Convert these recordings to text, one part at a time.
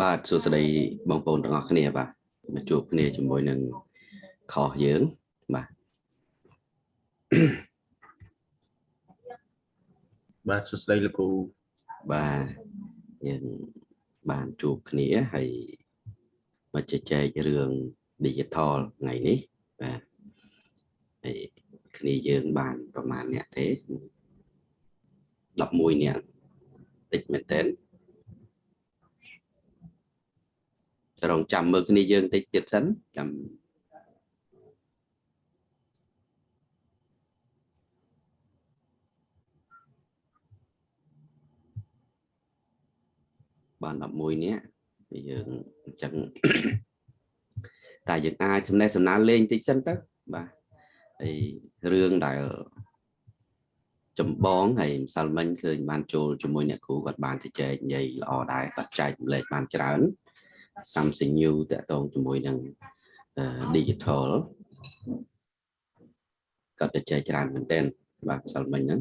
បាទសួស្តីបងប្អូនទាំងអស់គ្នាបាទមកជួបគ្នាជាមួយនឹងខុសយើងបាទបាទសួស្តីលោកគ្រូបាទយើងបានជួបគ្នាហើយមកជជែករឿង digital ថ្ងៃនេះបាទហើយគ្នាយើងបានប្រហែលអ្នកទេ11អ្នកតិចមែនតើ រងចាំមើលគ្នាយើងតិចទៀតសិនចាំបាន11នាក់យើងអញ្ចឹងតែយើងអាចសំណេះសំណាលលេងតិចសិនទៅបាទហើយរឿងដែលចម្បងហើយម្សិលមិញឃើញបានចូលជាមួយអ្នកគ្រូគាត់បានជជែកនិយាយល្អដែរគាត់ចែកម្លែកបានច្រើន something new តកតងជាមួយនឹង digital គាត់ទៅចែកច្រើនមែនទែនបាទម្សិលមិញហ្នឹង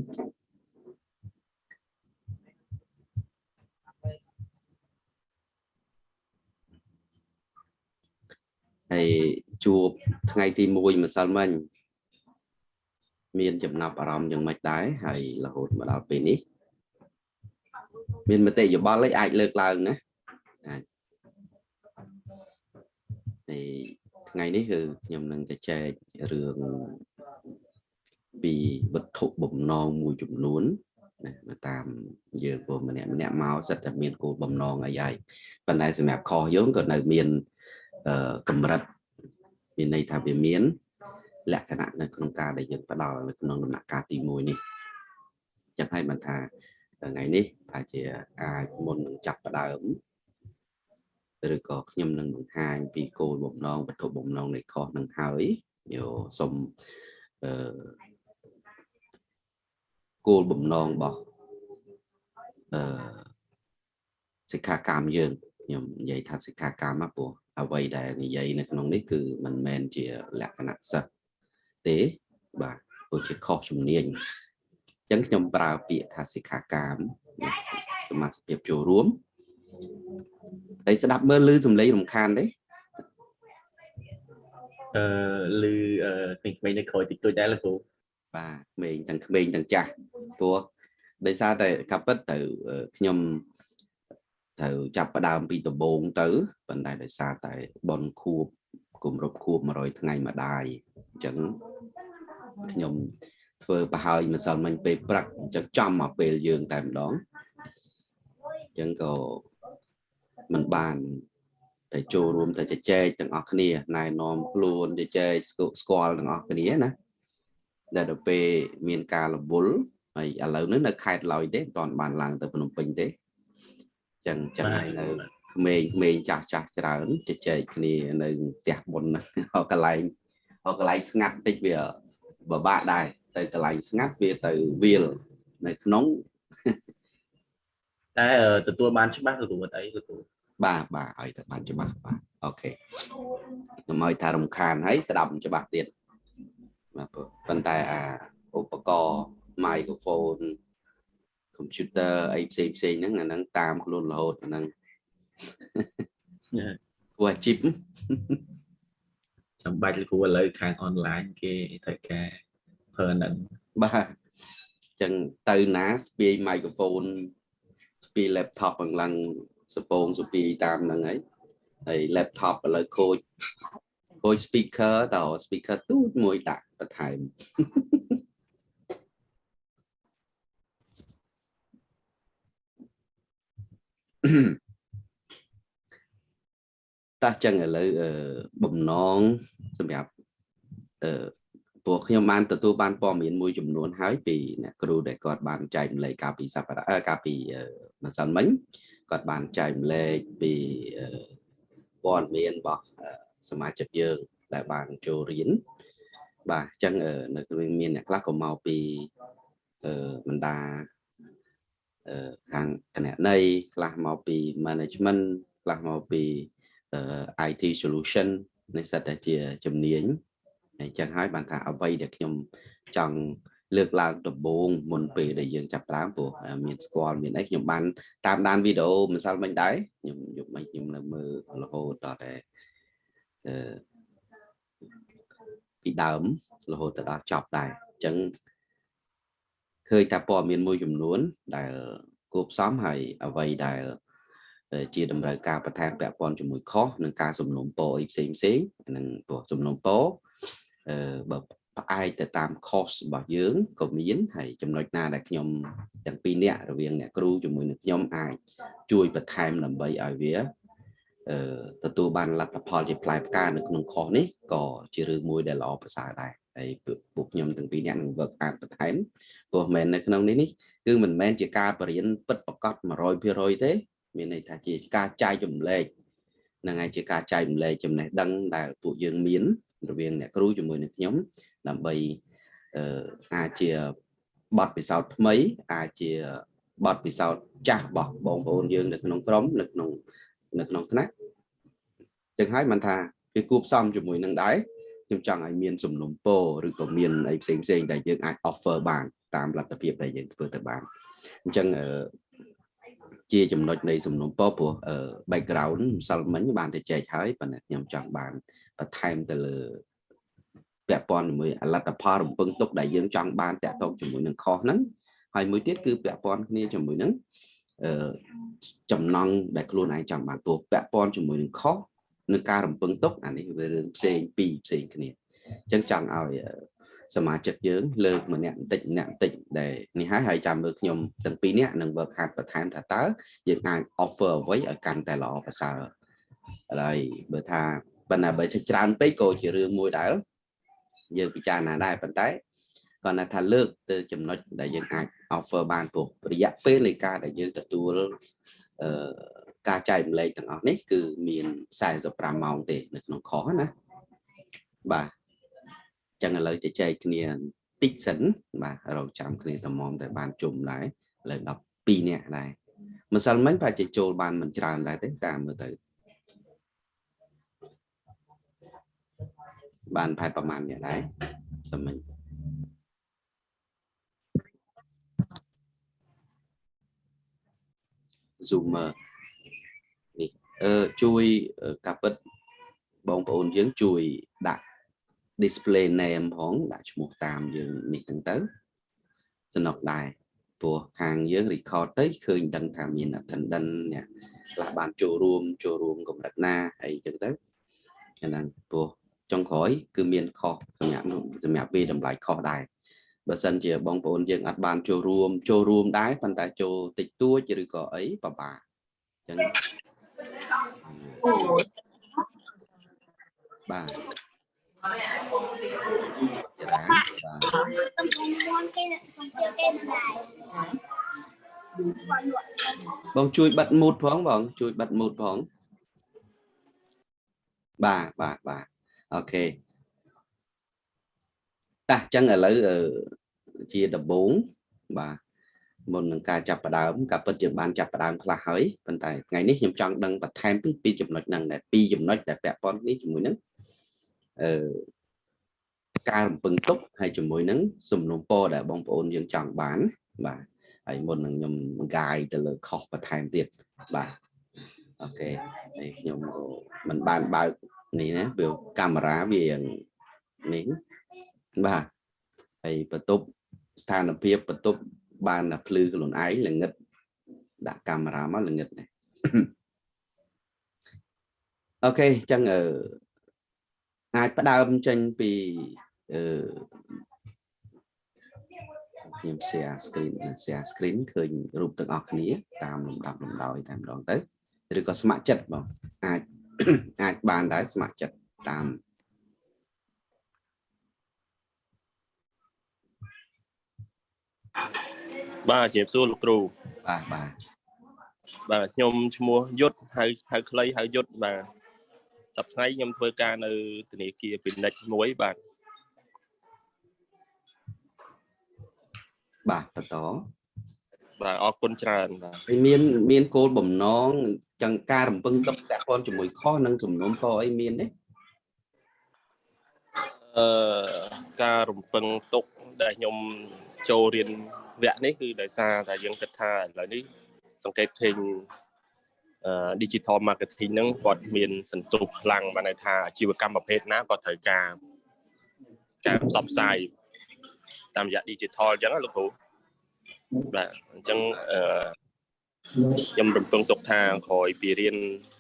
ហើយជួបថ្ងៃទី1ម្សិលមិញមានចំណាប់អារម្មណ៍យ៉ាងម៉េចដែរហើយរហូតមកដល់ពេលនេះ មានមតិយោបល់អីអាចលើកឡើងណាអាច ហើយថ្ងៃនេះគឺខ្ញុំនឹងទៅចែករឿងពីវត្ថុបំណងមួយចំនួនណាតាមយើងពុំម្នាក់ម្នាក់មកសិតតែមានគោលបំណងអីហើយប៉ុន្តែសម្រាប់ខុសយើងក៏នៅមានកម្រិតមានន័យថាវាមាន លក្ខណៈនៅក្នុងការដែលយើងផ្ដល់នៅក្នុងដំណាក់កាលទី1នេះចឹងហើយបានថាថ្ងៃនេះថាជាអាចមុននឹងចាប់ផ្ដើម ឬក៏ខ្ញុំនឹងបង្ហាញពីគោលបំណងវត្ថុបំណងនៃខុសនឹងហើយយោសូមអឺគោលបំណងរបស់អឺសិក្ខាកាមយើងខ្ញុំនិយាយថាសិក្ខាកាមមកព្រោះអ្វីដែលនិយាយនៅក្នុងនេះគឺមិនមែនជាលក្ខណៈសិស្សទេបាទព្រោះជាខុសជំនាញអញ្ចឹងខ្ញុំប្រើពាក្យថាសិក្ខាកាមសមាជិកចូលរួម ហើយស្ដាប់មើលឮសំឡេងរំខានទេអឺឮអឺក្មេងៗនៅក្រោយតិចតួចដែរលោកគ្រូបាទក្មេងទាំងក្មេងទាំងចាស់ព្រោះដោយសារតែកាពិតទៅខ្ញុំត្រូវចាប់ផ្ដើមពីដំបូងទៅប៉ុន្តែដោយសារតែបនខួបគម្រប់ខួប100ថ្ងៃម្ដាយអញ្ចឹងខ្ញុំធ្វើប្រហើយម្សិលមិញពេលព្រឹកអញ្ចឹងចំមកពេលយើងតែម្ដងអញ្ចឹងក៏ មិនបានតែចូលរួមតែជជែកទាំងអស់គ្នាណែនាំខ្លួនជជែកស្គាល់ទាំងអស់គ្នាណាដែលទៅពេលមានការរវល់ហើយឥឡូវនេះនៅខេត្តឡើយទេមិនទាន់បានឡើងទៅភ្នំពេញទេចឹងចឹងហើយនៅក្មេងក្មេងចាស់ចាស់ច្រើនជជែកគ្នានៅផ្ទះបុណ្យហ្នឹងកន្លែងកន្លែងស្ងាត់តិចវាបបាក់ដែរទៅកន្លែងស្ងាត់វាទៅវាលនៅក្នុងតែទទួលបានច្បាស់ទទួលអីទទួល បាទបាទឲ្យទៅបានច្បាស់បាទអូខេខ្ញុំឲ្យថារំខានហើយស្ដាប់ច្បាស់ទៀតបាទប៉ុន្តែអាឧបករណ៍ microphone computer អីផ្សេងផ្សេងហ្នឹងអាហ្នឹងតាមខ្លួនរហូតអាហ្នឹងគួរជីបចាំបាច់គ្រូឥឡូវខាងអនឡាញគេត្រូវការប្រើហ្នឹងបាទអញ្ចឹងទៅណាស្ពាយ microphone ស្ពាយ laptop អង្លាំង សពងស្ពាយតាមហ្នឹងហើយហើយ laptop ឥឡូវខូចខូច speaker តើ speaker ទូចមួយដាក់បន្ថែមតោះចឹងឥឡូវបំណងសម្រាប់អឺពួកខ្ញុំបានទទួលបានព័ត៌មានមួយចំនួនហើយពីអ្នកគ្រូដែលគាត់បានចែកម្លែកកាលពីសប្តាហ៍កាលពីម្សិលមិញ គាត់បានចែកម្លែកពីព័ត៌មានរបស់សមាជិកយើងដែលបានចូលរៀនបាទអញ្ចឹងនៅមានអ្នកខ្លះក៏មកពីបណ្ដាខាងគណនេយ្យខ្លះមកពី management ខ្លះមកពី IT solution នេះសិតតែជាជំនាញហើយចឹងហើយបានថាអ្វីដែលខ្ញុំចង់ លើកឡើងដំបូងមុនពេលដែលយើងចាប់ផ្ដើមព្រោះមានស្គាល់មានអីខ្ញុំបានតាមដានវីដេអូម្សិលមិញដែរខ្ញុំយប់មិញខ្ញុំនៅមើលរហូតដល់តែអឺពីដើមរហូតទៅដល់ចប់ដែរអញ្ចឹងឃើញតែព័ត៌មានមួយចំនួន ដែលគួបផ្សំហើយអ្វីដែលជាតម្រូវការបន្ថែមពាក់ព័ន្ធជាមួយខុសនឹងការសំណុំពរអីផ្សេងផ្សេងនឹងព្រោះសំណុំពរអឺបើ ផ្អែកទៅតាម cost របស់យើងក៏មានហើយចំណុចណាដែលខ្ញុំទាំងពីរនាក់រវាងអ្នកគ្រូជាមួយនឹងខ្ញុំអាចជួយបន្ថែមដើម្បីឲ្យវាអឺទទួលបានលទ្ធផលជាផ្លែផ្កានៅក្នុងខុសនេះក៏ជារឿងមួយដែលល្អប្រសើរដែរហើយពួកខ្ញុំទាំងពីរនាក់នឹង work hard បន្ថែមព្រោះមែននៅក្នុងនេះនេះគឺមិនមែនជាការបរៀនពិតប្រកប100%ទេ មានន័យថាជាការចែកចម្លែកនឹងហើយជាការចែកចម្លែកចំណេះដឹងដែលពួកយើងមានរវាងអ្នកគ្រូជាមួយនឹងខ្ញុំ ដើម្បីអឺអាចជាបទពិសោធន៍ថ្មី អាចជាបទពិសោធន៍ចាស់របស់បងប្អូនយើងនៅក្នុងក្រុមនៅក្នុងនៅក្នុងថ្នាក់ចឹងហើយមិនថាវាគួបផ្សំជាមួយនឹងដែរខ្ញុំចង់ឲ្យមានសំណុំពរឬក៏មានអីផ្សេងផ្សេងដែលយើងអាច offer បានតាមលទ្ធភាពដែលយើងធ្វើទៅបានអញ្ចឹងជាចំណុចនៃសំណុំពរព្រោះ background ម្សិលមិញបានទៅចែកហើយប៉ុន្តែខ្ញុំចង់បានបន្ថែមទៅលើ ពាក់ព័ន្ធជាមួយអលទ្ធផលរំពឹងទុកដែលយើងចង់បានតាក់ទងជាមួយនឹងខុសហ្នឹងហើយមួយទៀតគឺពាក់ព័ន្ធគ្នាជាមួយនឹងអឺចំណងដែលខ្លួនឯងចង់បានព្រោះពាក់ព័ន្ធជាមួយនឹងខុសនឹងការរំពឹងទុកអានេះវារឿងផ្សេងពីរផ្សេងគ្នាអញ្ចឹងចង់ឲ្យសមាជិកយើងលើកម្នាក់បន្តិចម្នាក់បន្តិចដែលនេះហើយហើយចាំមើលខ្ញុំទាំងពីរនាក់នឹង work hard បន្ថែមថាតើយើងអាច offer អ្វីឲ្យកាន់តែល្អប្រសើរហើយបើថាប៉ុន្តែបើច្រើនពេកក៏ជារឿងមួយដែល យើងពិចារណាដែរប៉ុន្តែគាត់ថាលើកទៅចំណុចដែលយើងអាច offer បានព្រោះរយៈពេលនៃការដែលយើងទទួលអឺការចែកម្លែកទាំងអស់នេះគឺមាន45ម៉ោងទេនៅក្នុងខុសណាបាទចឹងឥឡូវទៅចែកគ្នាតិចសិនបាទរកចាំគ្នាតំមតែបានជុំដែរឥឡូវ12នាក់ដែរម្សិលមិញប្រហែលជាចូលបានមិនច្រើនដែរទេតាមមើលទៅ បានប្រហែលប្រហែលអ្នកដែរសមិញ Zoomer នេះអឺជួយកាពិតបងប្អូនយើងជួយដាក់ display name ផងដាក់ឈ្មោះតាមយើងនេះហ្នឹងទៅសំណុកដែរព្រោះខាងយើង record ទៅឃើញដឹងថាមាន attendant អ្នកខ្លះបានចូលរួមចូលរួមកម្រិតណាអីចឹងទៅហ្នឹងព្រោះ ចុងក្រោយគឺមានខុសសម្រាប់សម្រាប់វាតម្លៃខុសដែរបើសិនជាបងប្អូនយើងអត់បានចូលរួមចូលរួមដែរប៉ុន្តែចូលតិចតួចឬក៏អីពិបាកអញ្ចឹងបាទចាបាទបងជួយបិទមូតផងបងជួយបិទមូតផងបាទបាទបាទ អូខេតាអញ្ចឹងឥឡូវជាដំបូងបាទមុននឹងការចាប់ផ្ដើមការពិតជាបានចាប់ផ្ដើមខ្លះហើយប៉ុន្តែថ្ងៃនេះខ្ញុំចង់ដឹងបន្ថែមពីពីចំណុចហ្នឹងដែលពីរចំណុចដែលពាក់ព័ន្ធនេះជាមួយនឹងអឺការរំពឹងទុកហើយជាមួយនឹងសំណុំពរដែលបងប្អូនយើងចង់បាន បាទហើយមុននឹងខ្ញុំកាយទៅលើខុសបន្ថែមទៀតបាទអូខេហើយខ្ញុំមិនបានបើក នេះណាវាកាមេរ៉ាវានេះបាទហើយបន្ទប់ស្ថានភាពបន្ទប់បានតែភ្លឺខ្លួនឯងល្ងិតដាក់កាមេរ៉ាមកល្ងិតនេះអូខេអញ្ចឹងអឺអាចផ្ដើមចេញពីអឺខ្ញុំ share screen share screen ឃើញរូបទាំងអស់គ្នាតាមលំដាប់លំដោយតែម្ដងទៅឬក៏ស្ម័គ្រចិត្តបងអាច អាចបានដែរស្ម័គ្រចិត្តតាមបាទជម្រាបសួរលោកគ្រូបាទបាទបាទខ្ញុំឈ្មោះយុទ្ធហៅហៅខ្លីហៅយុទ្ធបាទសប្តាហ៍ខ្ញុំធ្វើការនៅធនាគារពាណិជ្ជមួយបាទបាទបន្ត បាទអរគុណច្រើនបាទហើយមានមានគោលបំណងចង្ការរំពឹងទុកតាក់ព័ន្ធជាមួយខុសនិងសំណុំពរអីមានទេអឺការរំពឹងទុកដែលខ្ញុំចូលរៀនវគ្គនេះគឺដោយសារតែយើងគិតថាឥឡូវនេះសង្កេតឃើញអឺ digital marketing ហ្នឹងគាត់មានសន្ទុះខ្លាំងបានន័យថាអាជីវកម្មប្រភេទណាក៏ត្រូវការការផ្សព្វផ្សាយតាមរយៈ digital អញ្ចឹងណាលោកគ្រូ បាទអញ្ចឹងអឺខ្ញុំរំពឹងទុកថាក្រោយពីរៀន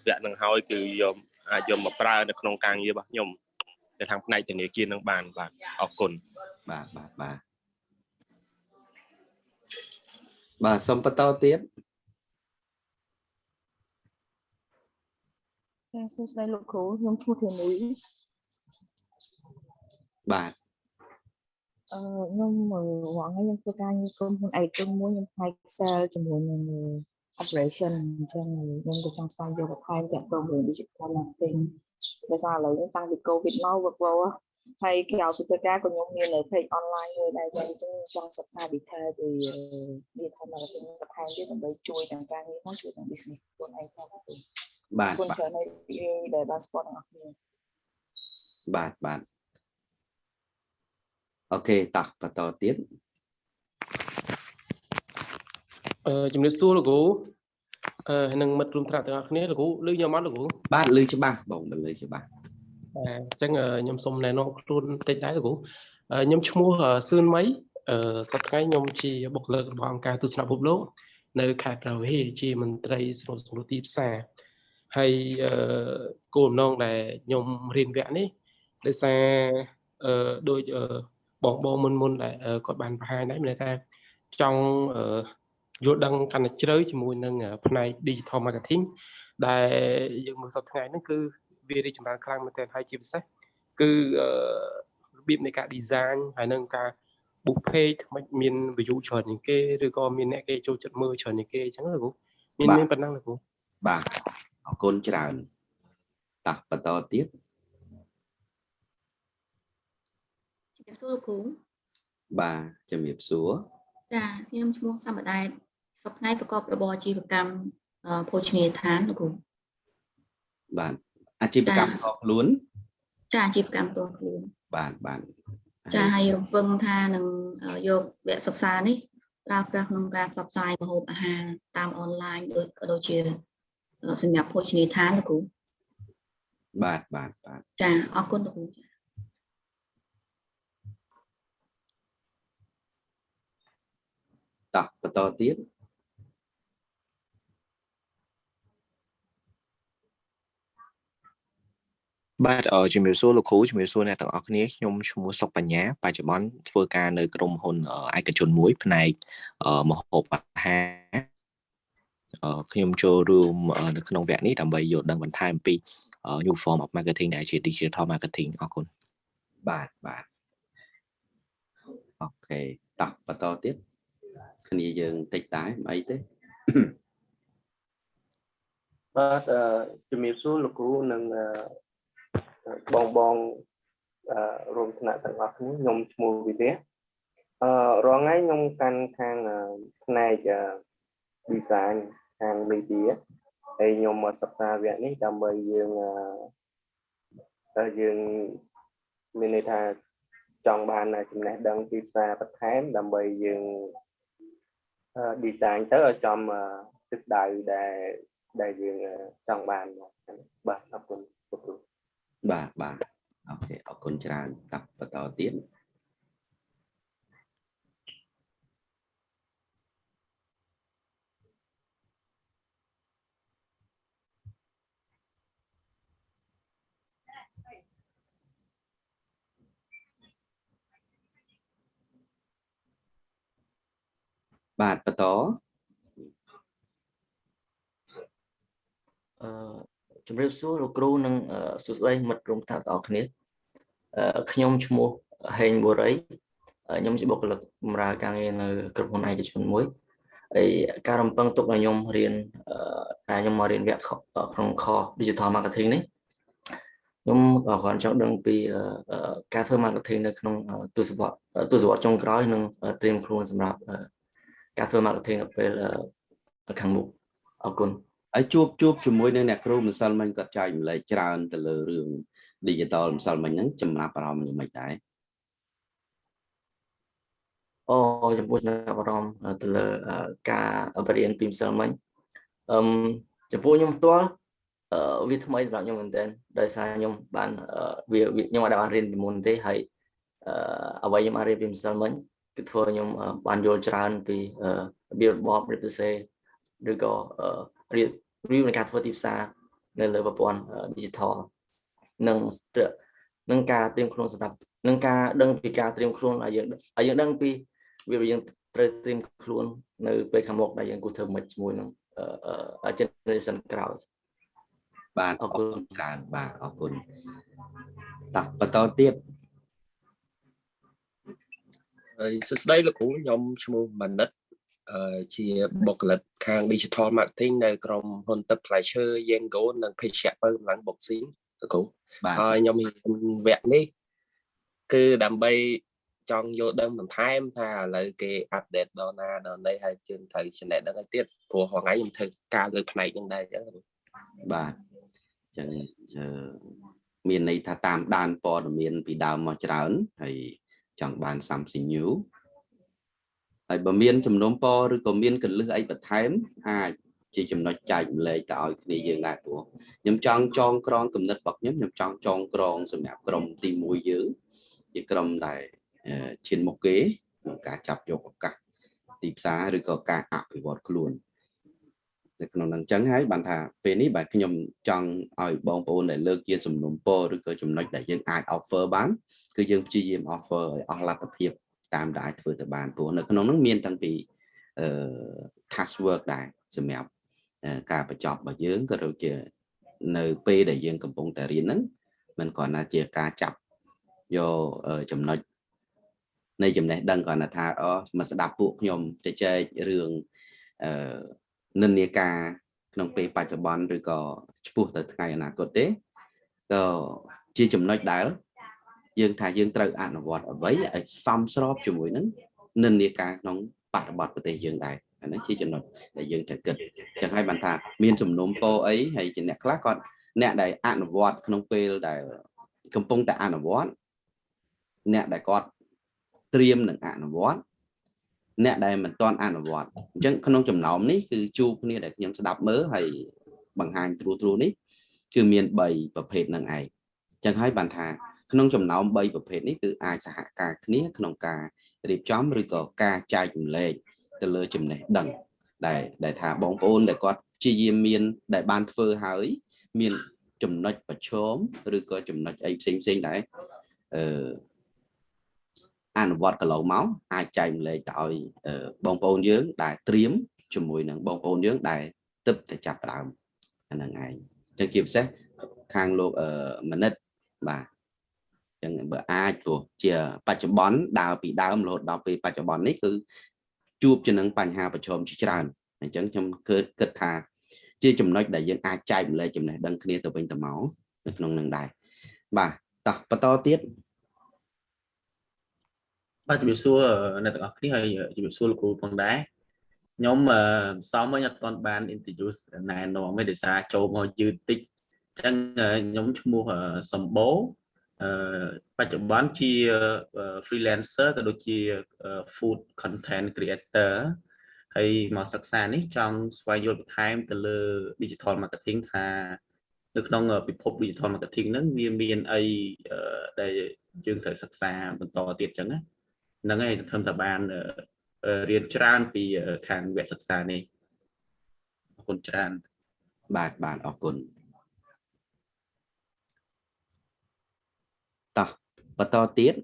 វគ្គហ្នឹងហើយគឺយកអាចយកមកប្រើនៅក្នុងការងាររបស់ខ្ញុំនៅខាងផ្នែកធនាគារនឹងបានបាទអរគុណបាទបាទបាទបាទសូមបន្តទៀតចាសួស្តីលោកគ្រូខ្ញុំឈ្មោះធានីបាទអឺ ខ្ញុំមើលរងថ្ងៃខ្ញុំធ្វើការងារក្រុមហ៊ុនឯកជនមួយខ្ញុំផ្នែក sale ជាមួយនឹង operation អញ្ចឹងខ្ញុំក៏ចង់ស្វែងយល់បន្ថែមទាក់ទងនឹង digital marketing ដោយសារឥឡូវនេះតាំងពី covid មក work wow ហើយក្រៅពីធ្វើការក៏ខ្ញុំមាននៅ page online មួយដែរអញ្ចឹងខ្ញុំចង់សិក្សា detail ពី digital marketing បន្ថែមទៀតដើម្បីជួយទាំងការងារផងជួយទាំង business ខ្លួនឯងផងបាទបាទគុណបាទច្រើនហើយដែលបានស្គាល់ទាំង អស់គ្នាបាទបាទអូខេតោះបន្តទៀតអឺជំរាបសួរលោកគ្រូអឺហើយនឹងមិត្តរួមថ្នាក់ទាំងអស់គ្នាលោកគ្រូឮខ្ញុំអត់លោកគ្រូបាទលឺច្បាស់បងលឺច្បាស់បាទអញ្ចឹងអឺខ្ញុំសូមណែនាំខ្លួនបន្តិចដែរលោកគ្រូអឺខ្ញុំឈ្មោះអឺសឿនមីអឺសប្តាហ៍ថ្ងៃខ្ញុំជាបុគ្គលិករបស់អង្គការទស្សនវិភពលោកនៅខេត្តប្រវៀជាមន្ត្រីស្រុកសង្គ្រោះទីផ្សារហើយអឺគោលបំណងដែលខ្ញុំរៀនវគ្គនេះដោយសារអឺដូចអឺ បងបងមុនមុនដែលអឺគាត់បានបង្ហាញដែរមានន័យថាចង់អឺយល់ដឹងកាន់តែជ្រៅជាមួយនឹងផ្នែក digital marketing ដែលយើងមើលសប្តាហ៍ថ្ងៃហ្នឹងគឺវារីកចម្រើនខ្លាំងមែនទែនហើយជាពិសេសគឺអឺរបៀបនៃការ design ហើយនឹងការ book page មិនមាន view ច្រើនជាងគេឬក៏មានអ្នកគេចូលចិត្តមើលច្រើនជាងគេអញ្ចឹងលោកគ្រូមានមានប៉ុណ្ណឹងលោកគ្រូបាទអរគុណច្រើនតោះបន្តទៀត ជំរាប សួរលោកគ្រូបាទជំរាបសួរចាខ្ញុំឈ្មោះសមដែតសប្តាហ៍ថ្ងៃប្រកបរបរអាជីវកម្មអឺភោជនីយដ្ឋានលោកគ្រូបាទអាជីវកម្មខុសខ្លួនចាអាជីវកម្មផ្ទាល់ខ្លួនបាទបាទចាហើយរំពឹងថានឹងអឺយកវគ្គសិក្សានេះប្រើប្រាស់ក្នុងការផ្សព្វផ្សាយម្ហូបអាហារតាមអនឡាញដូចក៏ដូចជាអឺសម្រាប់ភោជនីយដ្ឋានលោកគ្រូបាទបាទបាទចាអរគុណលោកគ្រូចា តោះបន្តទៀតបាទអឺជំរាបសួរលោកគ្រូជំរាបសួរអ្នកទាំងអស់គ្នាខ្ញុំឈ្មោះសុកបញ្ញាបច្ចុប្បន្នធ្វើការនៅក្រុមហ៊ុនអឺឯកជនមួយផ្នែកអឺម្ហូបអាហារអឺខ្ញុំចូលរួមអឺនៅក្នុងវគ្គនេះដើម្បីយល់ដឹងបន្ថែមអំពីអឺ new form of marketing ដែលជា digital marketing អរគុណបាទបាទអូខេតោះបន្តទៀត គ្នាយើងតិចតែមិនអីទេបាទអឺជំរាបសួរលោកគ្រូនិងអឺបងបងអឺរួមថ្នាក់ទាំងអស់គ្នាខ្ញុំឈ្មោះវិរៈអឺរាល់ថ្ងៃខ្ញុំកាន់ខាងអឺផ្នែកអឺ design ខាង media ហើយខ្ញុំមកសិក្សាវគ្គនេះដើម្បីយើងអឺតែយើងមានន័យថាចង់បានចំណេះដឹងទីផ្សារបន្ថែមដើម្បីយើងអឺ design ទៅឲ្យចំអឺទិសដៅដែលដែលយើងអឺចង់បានបាទអរគុណលោកគ្រូបាទបាទអូខេអរគុណច្រើនតោះបន្តទៀត បាទបន្តអឺជំរាបសួរលោកគ្រូនិងអឺសួស្តីមិត្តរួមថ្នាក់ទាំងអស់គ្នាអឺខ្ញុំឈ្មោះហេងបូរីអឺខ្ញុំជាបុគ្គលិកបម្រើការងារនៅក្រុមហ៊ុនឯកជនមួយហើយការរំពឹងទុកឲ្យខ្ញុំរៀនអឺតែខ្ញុំមករៀនវគ្គខក្នុងខ Digital Marketing នេះខ្ញុំក៏គ្រាន់ចង់ដឹងពីអឺអឺការធ្វើ marketing នៅក្នុងអឺទស្សវត្សទស្សវត្សចុងក្រោយនិងអឺត្រៀមខ្លួនសម្រាប់អឺ ការធ្វើ marketing នៅពេលអឺខាងមុខអរគុណហើយជួបជួបជាមួយនឹងអ្នកគ្រូម្សិលមិញគាត់ចែកម្លែកច្រើនទៅលើរឿង digital ម្សិលមិញហ្នឹងចំណាប់អារម្មណ៍យ៉ាងម៉េចដែរអូចំពោះចំណាប់អារម្មណ៍ទៅលើអឺការបរៀនពីម្សិលមិញអឹមចំពោះខ្ញុំផ្ទាល់អឺវាថ្មីសម្រាប់ខ្ញុំមែនទែនដោយសារខ្ញុំបានអឺវាវាខ្ញុំអត់បានរៀនពីមុនទេហើយអឺអ្វីខ្ញុំបានរៀនពីម្សិលមិញ គឺធ្វើខ្ញុំអឺបានយល់ច្រើនពីអឺរបៀបរបបរៀបសរសេរឬក៏អឺរៀបរៀបនៃការធ្វើទីផ្សារនៅលើប្រព័ន្ធ digital និងនឹងការត្រៀមខ្លួនសម្រាប់នឹងការដឹងពីការត្រៀមខ្លួនឲ្យយើងឲ្យយើងដឹងពីវាយើងត្រូវត្រៀមខ្លួននៅពេលខាងមុខដែលយើងគួរធ្វើមិនជាមួយនឹងអឺ generation ក្រោយបាទអអររគុគុណណច្រើនបាទអរគុណតោះបន្តទៀត ហើយសួស្តីលោកគ្រូខ្ញុំឈ្មោះមនិតអឺជាបុគ្គលិកខាង Digital Marketing នៅក្រុមហ៊ុនទឹកផ្លែឈើ Yengo និងភេសជ្ជៈបើកម្លាំង Boxing លោកគ្រូបាទហើយខ្ញុំរៀនវគ្គនេះគឺដើម្បីចង់យល់ដឹងបន្ថែមថាឥឡូវគេអាប់ដេតដល់ណាដល់ណីហើយជឿនត្រូវចំណេះដឹងឲ្យទៀតព្រោះហងៃខ្ញុំធ្វើការលើផ្នែកហ្នឹងដែរអញ្ចឹងបាទអញ្ចឹងអឺមានន័យថាតាមដានព័ត៌មានពីដើមមកច្រើនហើយ ចង់បាន something new ហើយបើមានចំនួនពរឬក៏មានកលឹះអីបន្ថែម អាចជាចំណុចចែកម្លែកទៅឲ្យគ្នាយើងដែរព្រោះខ្ញុំចង់ចងក្រងគំនិតរបស់ខ្ញុំខ្ញុំចង់ចងក្រងសម្រាប់ក្រុមទី1យើងជាក្រុមដែលអឺឈានមុខគេក្នុងការចាប់យកឱកាសទីផ្សារឬក៏ការអភិវឌ្ឍខ្លួន នៅក្នុងនឹងអញ្ចឹងហើយបានថាពេលនេះបាទខ្ញុំចង់ឲ្យបងប្អូនដែលលើកជាសំណុំពរឬក៏ចំណុចដែលយើងអាច offer បានគឺយើងព្យាយាម offer ឲ្យអស់លទ្ធភាពតាមដែលអាចធ្វើទៅបានព្រោះនៅក្នុងនោះមានតាំងពីអឺ task work ដែរសម្រាប់អឺការបញ្ចប់របស់យើងក៏ដូចជានៅពេលដែលយើងកំពុងតែរៀនហ្នឹងมันគ្រាន់តែជាការចាប់យកអឺចំណុចនៃចំណេះដឹងគ្រាន់តែថាអូមកស្ដាប់ពួកខ្ញុំជជែករឿងអឺ និន្នាការក្នុងពេលបច្ចុប្បន្នឬក៏ឆ្ពោះទៅថ្ងៃអនាគតទេក៏ជាចំណុចដែលយើងថាយើងត្រូវអនុវត្តអ្វីឲ្យសមស្របជាមួយនឹងនិន្នាការក្នុងបរិបទប្រទេសយើងដែរអានេះជាចំណុចដែលយើងត្រូវគិតចឹងហើយបានថាមានសំណុំពរអីហើយជាអ្នកខ្លះគាត់អ្នកដែលអនុវត្តក្នុងពេលដែលកំពុងតែអនុវត្តអ្នកដែលគាត់ត្រៀមនឹងអនុវត្ត អ្នកដែលមិនទាន់អនុវត្តអញ្ចឹងក្នុងចំណោមនេះគឺជួបគ្នាដែលខ្ញុំស្ដាប់មើលហើយបង្ហាញទ្រូទ្រូនេះគឺមាន3ប្រភេទនឹងឯងចឹងហើយបានថាក្នុងចំណោម3ប្រភេទនេះគឺអាចសហការគ្នាក្នុងការរៀបចំឬក៏ការចែករំលែកទៅលើចំណេះដឹងដែលដែលថាបងប្អូនដែលគាត់ព្យាយាមមាន ដែលបានធ្វើហើយមានចំណុចប្រឈមឬក៏ចំណុចអីផ្សេងផ្សេងដែរអឺ អនុវត្តកន្លងមកអាចចែករំលែកទៅឲ្យអឺបងប្អូនយើងដែលត្រៀមជាមួយនឹងបងប្អូនយើងដែលទឹកតែចាប់ផ្ដើមអាហ្នឹងឯងអញ្ចឹងជាពិសេសខាងលោកអឺមនិតបាទចឹងបើអាចព្រោះជាបច្ចុប្បន្នដើរពីដើមរហូតដល់ពេលបច្ចុប្បន្ននេះគឺជួបជានឹងបញ្ហាប្រឈមជាច្រើនអញ្ចឹងខ្ញុំគិតគិតថា ជាចំណុចដែលយើងអាចចែកម្លែកចំណេះដឹងគ្នាទៅវិញទៅមកនៅក្នុងនឹងដែរបាទតោះបន្តទៀត បាទជំរាបសួរអ្នកទាំងអស់គ្នាហើយជំរាបសួរលោកគ្រូផងដែរខ្ញុំអឺសំមិញអត់ទាន់បាន introduce ណែនាំទេដោយសារចូលមកយឺតតិចអញ្ចឹងខ្ញុំឈ្មោះសម្បូរអឺបច្ចុប្បន្នជា freelancer ក៏ដូចជា food content creator ហើយមកសិក្សានេះចង់ស្វែងយល់បន្ថែមទៅលើ digital marketing ថានៅក្នុងពិភព digital marketing ហ្នឹងវាមានអីដែលយើងត្រូវសិក្សាបន្តទៀតអញ្ចឹងណា ហ្នឹងហើយធ្វើតែបានរៀនច្រើនពីខាងវគ្គសិក្សានេះអរគុណច្រើនបាទបាទអរគុណតោះបន្តទៀត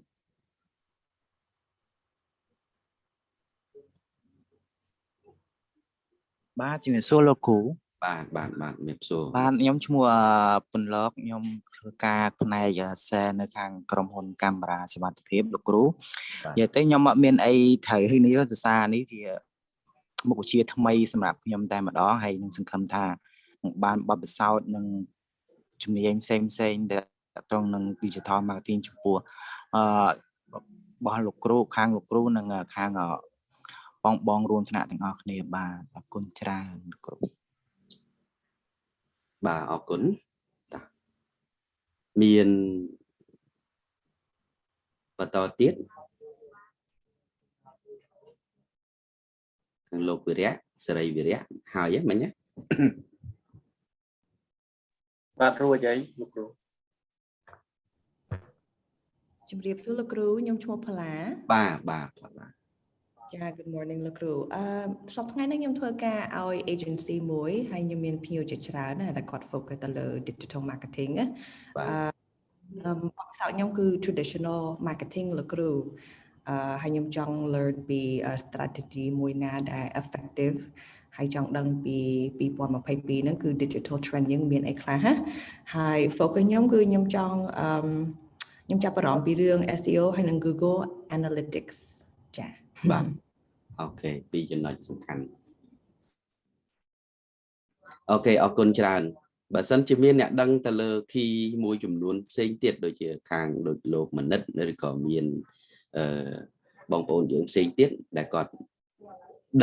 បាទជំរាបសួរលោកគ្រូ បាទបាទបាទជំរាបសួរបាទខ្ញុំឈ្មោះពន្លកខ្ញុំធ្វើការផ្នែក sale នៅខាងក្រុមហ៊ុនកាមេរ៉ាសុវត្ថិភាពលោកគ្រូនិយាយទៅខ្ញុំអត់មានអីត្រូវនេះទេសារនេះជាមុខវិជ្ជាថ្មីសម្រាប់ខ្ញុំតែម្ដងហើយនឹងសង្ឃឹមថានឹងបានបទពិសោធន៍នឹងជំនាញផ្សេងផ្សេងដែលត្រង់នឹង digital marketing ចំពោះអឺរបស់លោកគ្រូខាងលោកគ្រូនិងខាងបងបងរួមថ្នាក់ទាំងអស់គ្នាបាទអរគុណច្រើនលោកគ្រូ បាទអរគុណតាមានបន្តទៀតខាងលោកវិរៈសេរីវិរៈហើយហ្នឹងមិញណាបាទរួចហើយលោកគ្រូជំរាបសួរលោកគ្រូខ្ញុំឈ្មោះផល្លាបាទបាទបាទ ចា Good morning លោកគ្រូអឺសប្តាហ៍ថ្ងៃនេះខ្ញុំធ្វើការឲ្យ agency មួយហើយខ្ញុំមានភ្ញៀវជាច្រើនណាដែលគាត់ focus ទៅលើ digital marketing ណាបាទអឺអឺបទពិសោធន៍ខ្ញុំគឺ traditional marketing លោកគ្រូអឺហើយខ្ញុំចង់ learn ពី strategy មួយណាដែល effective ហើយចង់ដឹងពី2022ហ្នឹងគឺ digital trend យើងមានអីខ្លះណាហើយ focus ខ្ញុំគឺខ្ញុំចង់អឺខ្ញុំចាប់អារម្មណ៍ពីរឿង SEO ហើយនិង Google Analytics ចា បាទអូខេពីរចំណុចសំខាន់អូខេអរគុណច្រើនបើសិនជាមានអ្នកដឹងទៅលើ key មួយចំនួនផ្សេងទៀតដូចជាខាងដូចលោកមនិតឬក៏មានអឺបងប្អូនយើងផ្សេងទៀតដែលគាត់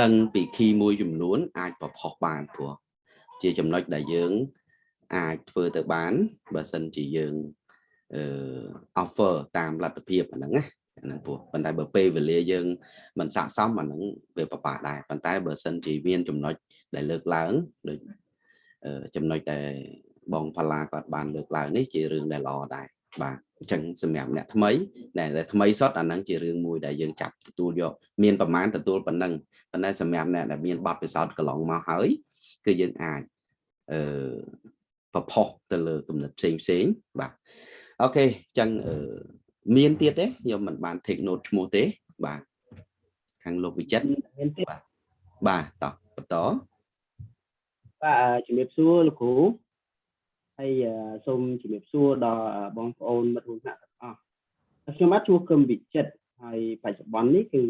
ដឹងពី key មួយចំនួន អាចប្រផុសបានព្រោះជាចំណុចដែលយើង អាចធ្វើទៅបានបើសិនជាយើងអឺ offer តាមលទ្ធភាពអាហ្នឹងណាអា ហ្នឹងព្រោះប៉ុន្តែបើពេលវេលាយើងមិនស័ក្តិសមអាហ្នឹងវាពិបាកដែរប៉ុន្តែបើសិនជាមានចំណុចដែលលើកឡើងដូចអឺចំណុចដែលបងផល្លាគាត់បានលើកឡើងនេះជារឿងដែលល្អដែរបាទអញ្ចឹងសម្រាប់អ្នកថ្មីដែលដែលថ្មីសុទ្ធអាហ្នឹងជារឿងមួយដែលយើងចាប់ទទួលយកមានប្រមាណទទួលប៉ុណ្ណឹងប៉ុន្តែសម្រាប់អ្នកដែលមានបទពិសោធន៍កន្លងមកហើយគឺយើងអាចអឺប្រផុសទៅលើគំនិតផ្សេងផ្សេងៗបាទអូខេអញ្ចឹងអឺ មានទៀតទេខ្ញុំមិនបាន take note ឈ្មោះទេបាទខាងលោកវិចិត្រមានទៀតបាទបាទតោះបន្តបាទជំរាបសួរលោកគ្រូហើយអឺសូមជំរាបសួរដល់បងប្អូនមិត្តរួមថ្នាក់ទាំងអស់ខ្ញុំបាទជួគឹមវិចិត្រហើយបច្ចុប្បន្ននេះគឺ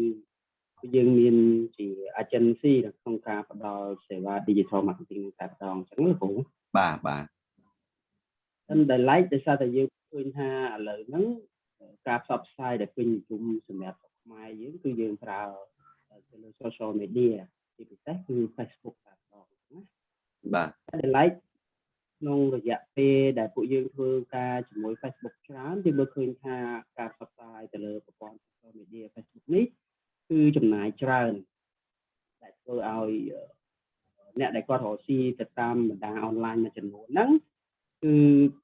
យើងមានជា agency នៅក្នុងការផ្ដល់សេវា digital marketing តែម្ដងអញ្ចឹងលោកគ្រូបាទបាទតែដែល like ដោយសារតែយើងឃើញថាឥឡូវហ្នឹង ការផ្សព្វផ្សាយដែលពេញនិយមសម្រាប់ស្រុកខ្មែរយើងគឺយើងប្រើទៅលើ social media ជាពិសេសគឺ Facebook តែម្ដងណាបាទតែ like ក្នុងរយៈពេលដែលពួកយើងធ្វើការជាមួយ Facebook ច្រើនយើងមើលឃើញថាការផ្សព្វផ្សាយទៅលើប្រព័ន្ធ social media Facebook នេះគឺចំណាយច្រើនដែលធ្វើឲ្យអ្នកដែលគាត់រកស៊ីទៅតាមបណ្ដាអនឡាញមួយចំនួនហ្នឹង គឺ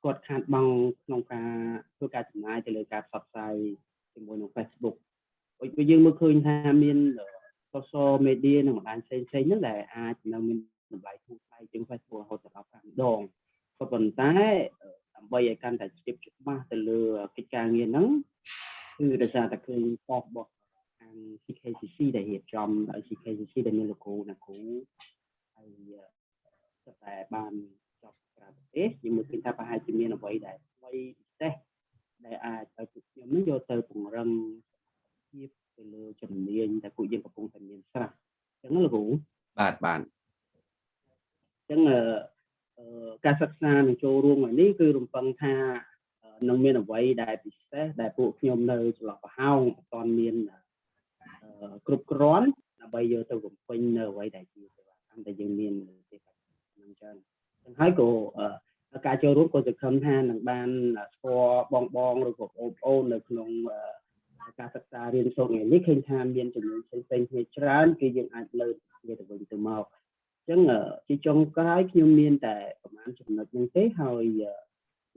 គាត់ខាតបង់ក្នុងការធ្វើការចំណាយទៅលើការផ្សព្វផ្សាយជាមួយនឹង Facebook ដូចយើងមើលឃើញថាមាន social media និងបណ្ដាញផ្សេងៗហ្នឹងដែលអាចនៅមានតម្លៃធូរថ្លៃជាង Facebook រហូតដល់5ដងក៏ប៉ុន្តែដើម្បីឲ្យកាន់តែជ្រាបច្បាស់ទៅលើកិច្ចការងារហ្នឹងគឺដោយសារតែឃើញប៉ុស្តិ៍របស់ខាង CKCC ដែលរៀបចំដោយ CKCC ដែលមានលោកគ្រូអ្នកគ្រូហើយតែបានច ប់ក្រៅប្រទេសយើងមើលឃើញថាប្រហែលជាមានអ្វីដែលថ្មីពិសេសដែលអាចឲ្យពួកខ្ញុំនឹងយកទៅពង្រឹងភាពទៅលើជំនាញដែលពួកយើងកំពុងតែមានស្រាប់អញ្ចឹងលោកគ្រូបាទបាទអញ្ចឹងអឺការសិក្សានឹងចូលរួមថ្ងៃនេះគឺរំពឹងថានឹងមានអ្វីដែលពិសេសដែលពួកខ្ញុំនៅចន្លោះប្រហោងអត់ទាន់មានគ្រប់គ្រាន់ដើម្បីយកទៅបំពេញនៅអ្វីដែលជាសេវាកម្មដែលយើងមានទេហ្នឹងចឹង ចឹងហើយក៏ការចូលរួមក៏សង្ឃឹមថានឹងបានស្គាល់បងបងឬក៏បងប្អូននៅក្នុងការសិក្សារៀនសូត្រថ្ងៃនេះឃើញថាមានចំនួនផ្សេងៗគ្នាច្រើនគឺយើងអាចលើកវាទៅវិញទៅមកអញ្ចឹងជាចុងក្រោយខ្ញុំមានតែប្រហែលចំណុចហ្នឹងទេហើយ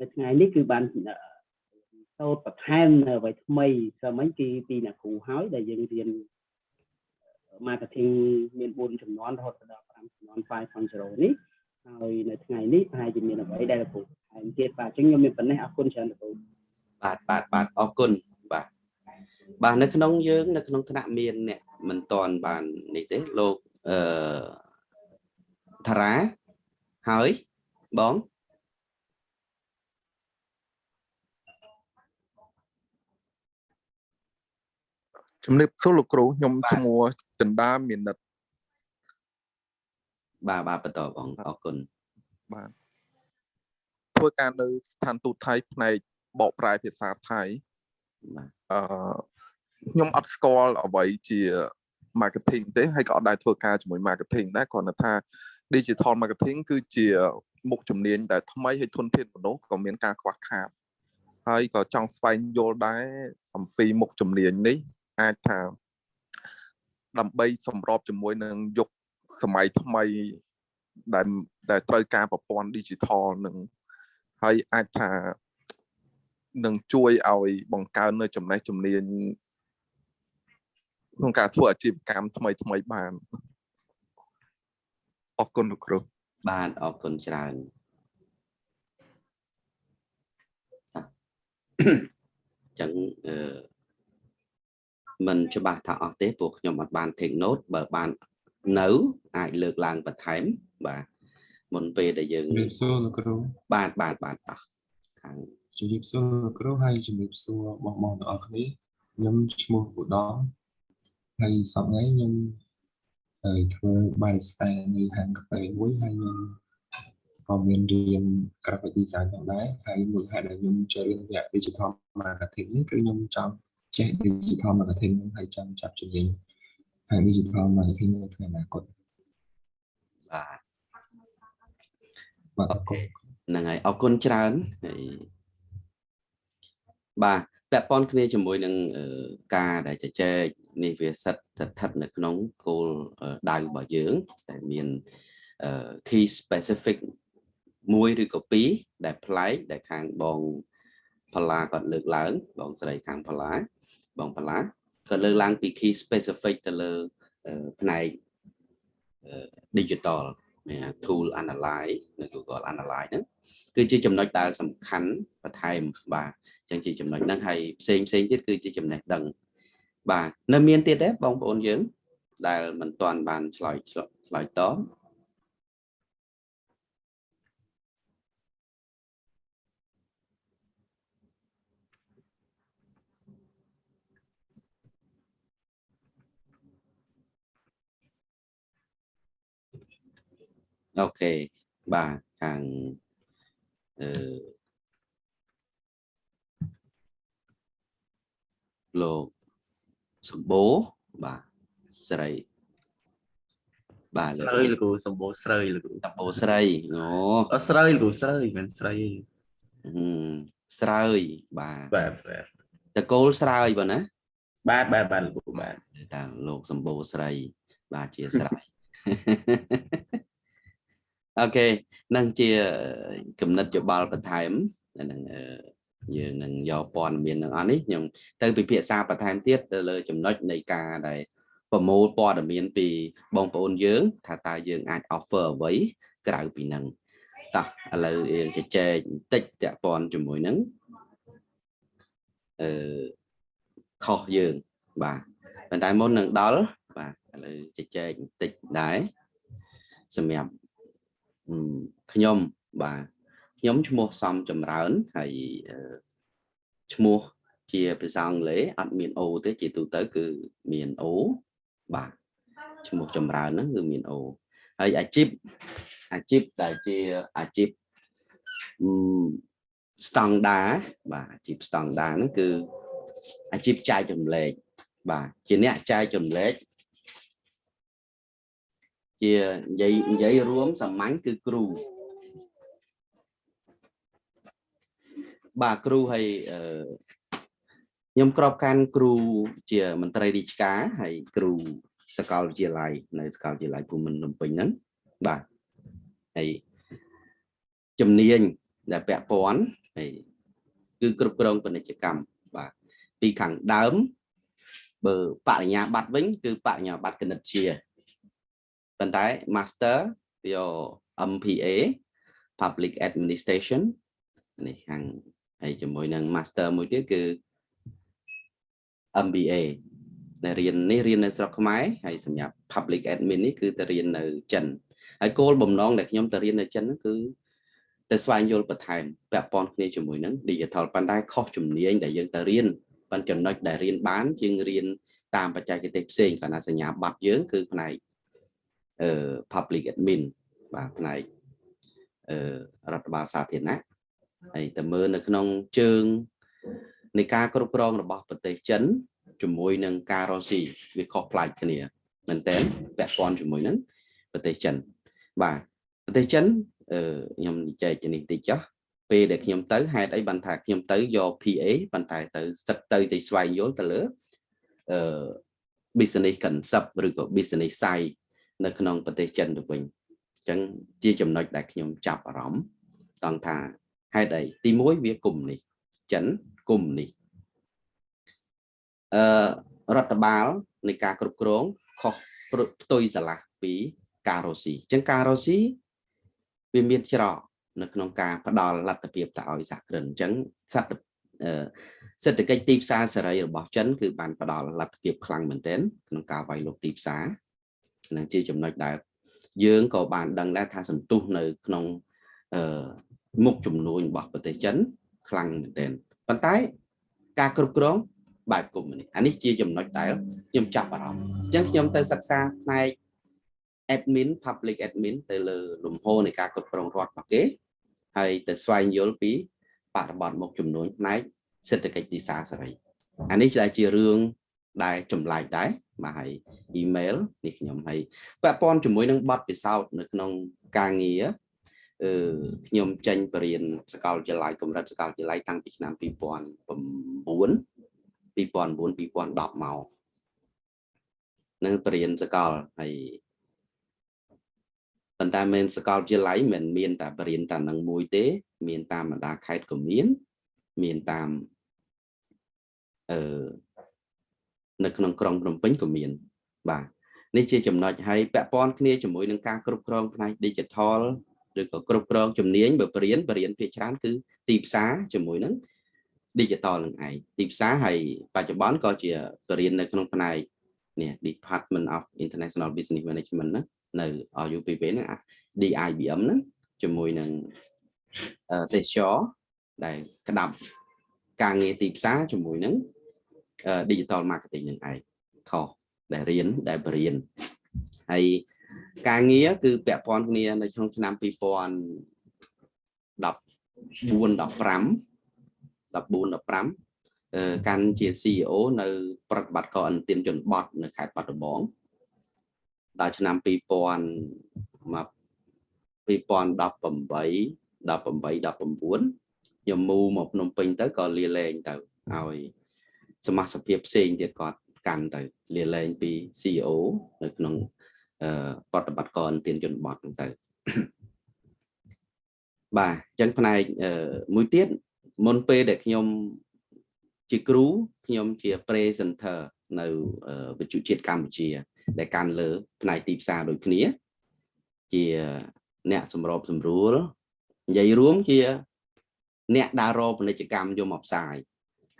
នៅថ្ងៃនេះគឺបានសូត្របន្ថែមនៅអ្វីថ្មីស្មិញគឺពីអ្នកគ្រូហើយដែលយើងរៀន marketing មាន4ចំនួនរហូតដល់5ចំនួន5.0នេះ ហើយនៅថ្ងៃនេះប្រហែលជាមានអ្វីដែលលោកគ្រូថែមទៀតបាទអញ្ចឹងខ្ញុំមានប៉ុណ្ណេះអរគុណច្រើនលោកគ្រូបាទបាទបាទអរគុណបាទបាទនៅក្នុងយើង នៅក្នុងថ្នាក់មានអ្នកមិនតន់បាននេះទេលោកអឺតារាហើយបងជំរាបសួរលោកគ្រូខ្ញុំឈ្មោះចន្ទាមាននិត បាទបាទបន្តបងអរគុណបាទធ្វើការនៅស្ថានទូតថៃផ្នែកបកប្រែភាសាថៃបាទអឺខ្ញុំអត់ស្គាល់អ្វីជា marketing ទេហើយក៏អត់ដែរធ្វើការជាមួយ marketing ដែរគ្រាន់តែថា digital marketing គឺជាមុខជំនាញដែលថ្មីហើយធនធានមនុស្សក៏មានការខ្វះខាតហើយក៏ចង់ស្វែងយល់ដែរអំពីមុខជំនាញនេះអាចថាដើម្បីសម្របជាមួយនឹងយុគ សម័យថ្មីដែលដែលត្រូវការប្រព័ន្ធ digital នឹងហើយអាចថានឹងជួយឲ្យបង្កើននៅចំណេះជំនាញក្នុងការធ្វើអាជីវកម្មថ្មីថ្មីបានអរគុណលោកគ្រូបាទអរគុណច្រើនអញ្ចឹងអឺมันច្បាស់ថាអស់ទេពួកខ្ញុំអត់បាន take note បើបាន នៅអាចលើកឡើងបន្ថែមបាទមុនពេលដែលយើងជំរាបសួរលោកគ្រូបាទបាទបាទតោះខាងជំរាបសួរលោកគ្រូហើយជំរាបសួរបងបងទាំងអស់គ្នាខ្ញុំឈ្មោះឧត្តមហើយសប្តាហ៍ថ្ងៃខ្ញុំហើយធ្វើ barista នៅហាងកាហ្វេមួយហើយខ្ញុំក៏មានរៀន graphic design ផងដែរហើយមូលហេតុដែលខ្ញុំចូលរៀនវគ្គ digital marketing នេះគឺខ្ញុំចង់ចេះ digital marketing ហ្នឹងហើយចង់ចាប់ជំនាញ ខាង digital marketing នៅថ្ងៃអនាគតបាទបាទអរគុណហ្នឹងហើយអរគុណច្រើនហើយបាទពាក់ព័ន្ធគ្នាជាមួយនឹងអឺការដែលជជែកនេះវាសិតស្ថិតនៅក្នុងគោលដៅរបស់យើងដែលមានអឺ key specific មួយឬក៏ពីរដែលប្លែកដែលខាងបងផល្លាគាត់លើកឡើងបងស្រីខាងផល្លាបងផល្លា គាត់លើកឡើងពី key specific ទៅលើអឺផ្នែកអឺ digital មាន tool analyze នៅ Google Analyze ហ្នឹងគឺជាចំណុចដែលសំខាន់បន្ថែមបាទអញ្ចឹងជាចំណុចហ្នឹងហើយផ្សេងផ្សេងទៀតគឺជាចំណេះដឹង បាទនៅមានទៀតទេបងប្អូនយើង ដែលមិនទាន់បានឆ្លើយឆ្លើយតប អូខេបាទខាងអឺលោកសម្បូរបាទស្រីបាទស្រីលោកគ្រូសម្បូរស្រីលោកគ្រូសម្បូរស្រីអូអត់ស្រីលោកគ្រូស្រីមិនមែនស្រីទេហឹមស្រើយបាទបាទបាទតកូលស្រើយបងណាបាទបាទបាទលោកគ្រូបាទតាលោកសម្បូរស្រីបាទជាស្រី អូខេនឹងជាគំនិតយោបល់បន្ថែមនឹងអឺយើងនឹងយកព័ត៌មាននឹងអស់នេះខ្ញុំទៅពិភាក្សាបន្ថែមទៀតទៅលើចំណុចនៃការដែលប្រមូលព័ត៌មានពីបងប្អូនយើង ថាតើយើងអាច offer អ្វីក្រៅពីនឹងតោះឥឡូវយើងជជែកបន្តិចតាក់ព័ន្ធជាមួយនឹងអឺខុសយើងបាទប៉ុន្តែមុននឹងដល់បាទឥឡូវជជែកបន្តិចដែរសម្រាប់អឺ ខ្ញុំបាទខ្ញុំឈ្មោះសំចម្រើនហើយអឺឈ្មោះជាភាសាអង់គ្លេសអត់មាន O ទេជាទូទៅគឺមាន O បាទឈ្មោះចម្រើនហ្នឹងគឺមាន O ហើយអាជីពអាជីពដែលជាអាជីពអឺស្តង់ដាបាទអាជីពស្តង់ដាហ្នឹងគឺអាជីពចែកចម្លែកបាទជាអ្នកចែកចម្លែក ជានិយាយនិយាយរួមសាមញ្ញគឺគ្រូបាទគ្រូហើយអឺខ្ញុំក្របកាន់គ្រូជាមន្ត្រីរាជការហើយគ្រូសាកលវិទ្យាល័យនៅសាកលវិទ្យាល័យភូមិន្ទភ្នំពេញហ្នឹងបាទហើយជំនាញដែលពាក់ព័ន្ធហើយគឺគ្រប់គ្រងពាណិជ្ជកម្មបាទពីខាងដើមបើបរិញ្ញាបត្រវិញគឺបរិញ្ញាបត្រគណិតវិទ្យា ប៉ុន្តែ master យក MPA Public Administration នេះខាងហើយជាមួយនឹង master មួយទៀតគឺ MBA ដែលរៀននេះរៀននៅស្រុកខ្មែរហើយសម្រាប់ public admin នេះគឺទៅរៀននៅចិនហើយគោលបំណងដែលខ្ញុំទៅរៀននៅចិនហ្នឹងគឺទៅស្វែងយល់បន្ថែមពាក់ព័ន្ធគ្នាជាមួយនឹង digital ប៉ុន្តែខុសជំនាញដែលយើងទៅរៀនប៉ុន្តែចំណុចដែលរៀនបានយើងរៀនតាមបច្ចេកទេសផ្សេងគាត់ថាសញ្ញាបត្រយើងគឺផ្នែកអឺ public admin បាទផ្នែកអឺរដ្ឋបាលសាធារណៈហើយទៅមើលនៅក្នុងជើងនៃការគ្រប់គ្រងរបស់ប្រទេសចិនជាមួយនឹងការរស់ស៊ីវាខុសប្លែកគ្នាមែនតើពាក់ព័ន្ធជាមួយនឹងប្រទេសចិនបាទប្រទេសចិនអឺខ្ញុំនិយាយជានេះតិចចុះពេលដែលខ្ញុំទៅហេតុអីបានថាខ្ញុំទៅយក PA ប៉ុន្តែទៅសឹកទៅទៅស្វែងយល់ទៅលើអឺ business concept ឬក៏ business side នៅក្នុងប្រទេសចិនទៅវិញអញ្ចឹងជាចំណុចដែលខ្ញុំចាប់អារម្មណ៍តង់ថាហេតុអីទី1វាគុំនេះចិនគុំនេះអឺរដ្ឋបាលនៃការគ្រប់គ្រងខុសផ្ទុយស្រឡះពីការរស់ស៊ីអញ្ចឹងការរស់ស៊ីវាមានច្រកនៅក្នុងការផ្ដល់លទ្ធភាពទៅឲ្យសហគ្រិនអញ្ចឹងសត្វសេដ្ឋកិច្ចទីផ្សារសេរីរបស់ចិនគឺបានផ្ដល់លទ្ធភាពខ្លាំងមែនទែនក្នុងការវាយលុកទីផ្សារ នឹងជាចំណុចដែលយើងក៏បានដឹងដែរថាសន្ទុះនៅក្នុងអឺមុខចំនួនរបស់ប្រទេសចិនខ្លាំងមែនទែនប៉ុន្តែការគ្រប់គ្រងបែបកុម្មុយនីសអានេះជាចំណុចដែលខ្ញុំចាប់អារម្មណ៍អញ្ចឹងខ្ញុំទៅសិក្សាផ្នែក admin public admin ទៅលើលំហនៃការគ្រប់គ្រងរដ្ឋរបស់គេហើយទៅស្វែងយល់ពីបរិបទមុខចំនួនផ្នែកសេដ្ឋកិច្ចទីផ្សារសេរីអានេះដែលជារឿង ដែលចម្លែកដែរបាទហើយ email នេះខ្ញុំហើយពាក់ព័ន្ធជាមួយនឹងបទពិសោធន៍នៅក្នុងការងារអឺខ្ញុំចេញបរិញ្ញាសាកលវិទ្យាល័យកម្រិតសាកលវិទ្យាល័យតាំងពីឆ្នាំ2009 2009 2010មកនៅបរិញ្ញាសាកលហើយប៉ុន្តែមិនសាកលវិទ្យាល័យមិនមានតែបរិញ្ញាតែនឹងមួយទេ មានតាមបណ្ដាខេត្តក៏មាន មានតាមអឺ នៅក្នុងក្រុងភ្នំពេញក៏មាន បាទនេះជាចំណុចហើយពាក់ព័ន្ធគ្នាជាមួយនឹងការគ្រប់គ្រងផ្នែក digital ឬក៏គ្រប់គ្រងជំនាញបើបរិញ្ញាបរិញ្ញាភាគច្រើនគឺទីផ្សារជាមួយនឹង digital នឹងឯងទីផ្សារហើយបច្ចុប្បន្នក៏ជាបរិញ្ញានៅក្នុងផ្នែកនេះ Department of International Business Management ណានៅ UPP ហ្នឹង DIBM ហ្នឹងជាមួយនឹងទេសចរដែលក្តាប់ការងារទីផ្សារជាមួយនឹង digital marketing នឹងឯងខុសដែលរៀនដែលបរៀនហើយការងារគឺពាក់ព័ន្ធគ្នានៅក្នុងឆ្នាំ2014 15 14 15កាន់ជា CEO នៅប្រតិបត្តិការអន្តរជនបត់នៅខេត្តបាត់ដំបងដល់ឆ្នាំ2000មក2018 18 19ខ្ញុំមូមកភ្នំពេញទៅក៏លាលែងទៅឲ្យ សមាជិកផ្សេងទៀតគាត់កាន់ទៅលាលែងពី CEO នៅក្នុងប្រតិបត្តិការទានជនបទហ្នឹងទៅបាទអញ្ចឹងផ្នែកមួយទៀតមុនពេលដែលខ្ញុំជាគ្រូខ្ញុំជា presenter នៅវិទ្យុជាតិកម្ពុជា ដែលកាន់លើ ផ្នែកទីផ្សារដូចគ្នាជាអ្នកសម្របសម្រួលនិយាយរួមជា អ្នកដើររកពាណិជ្ជកម្មយកមកផ្សាយ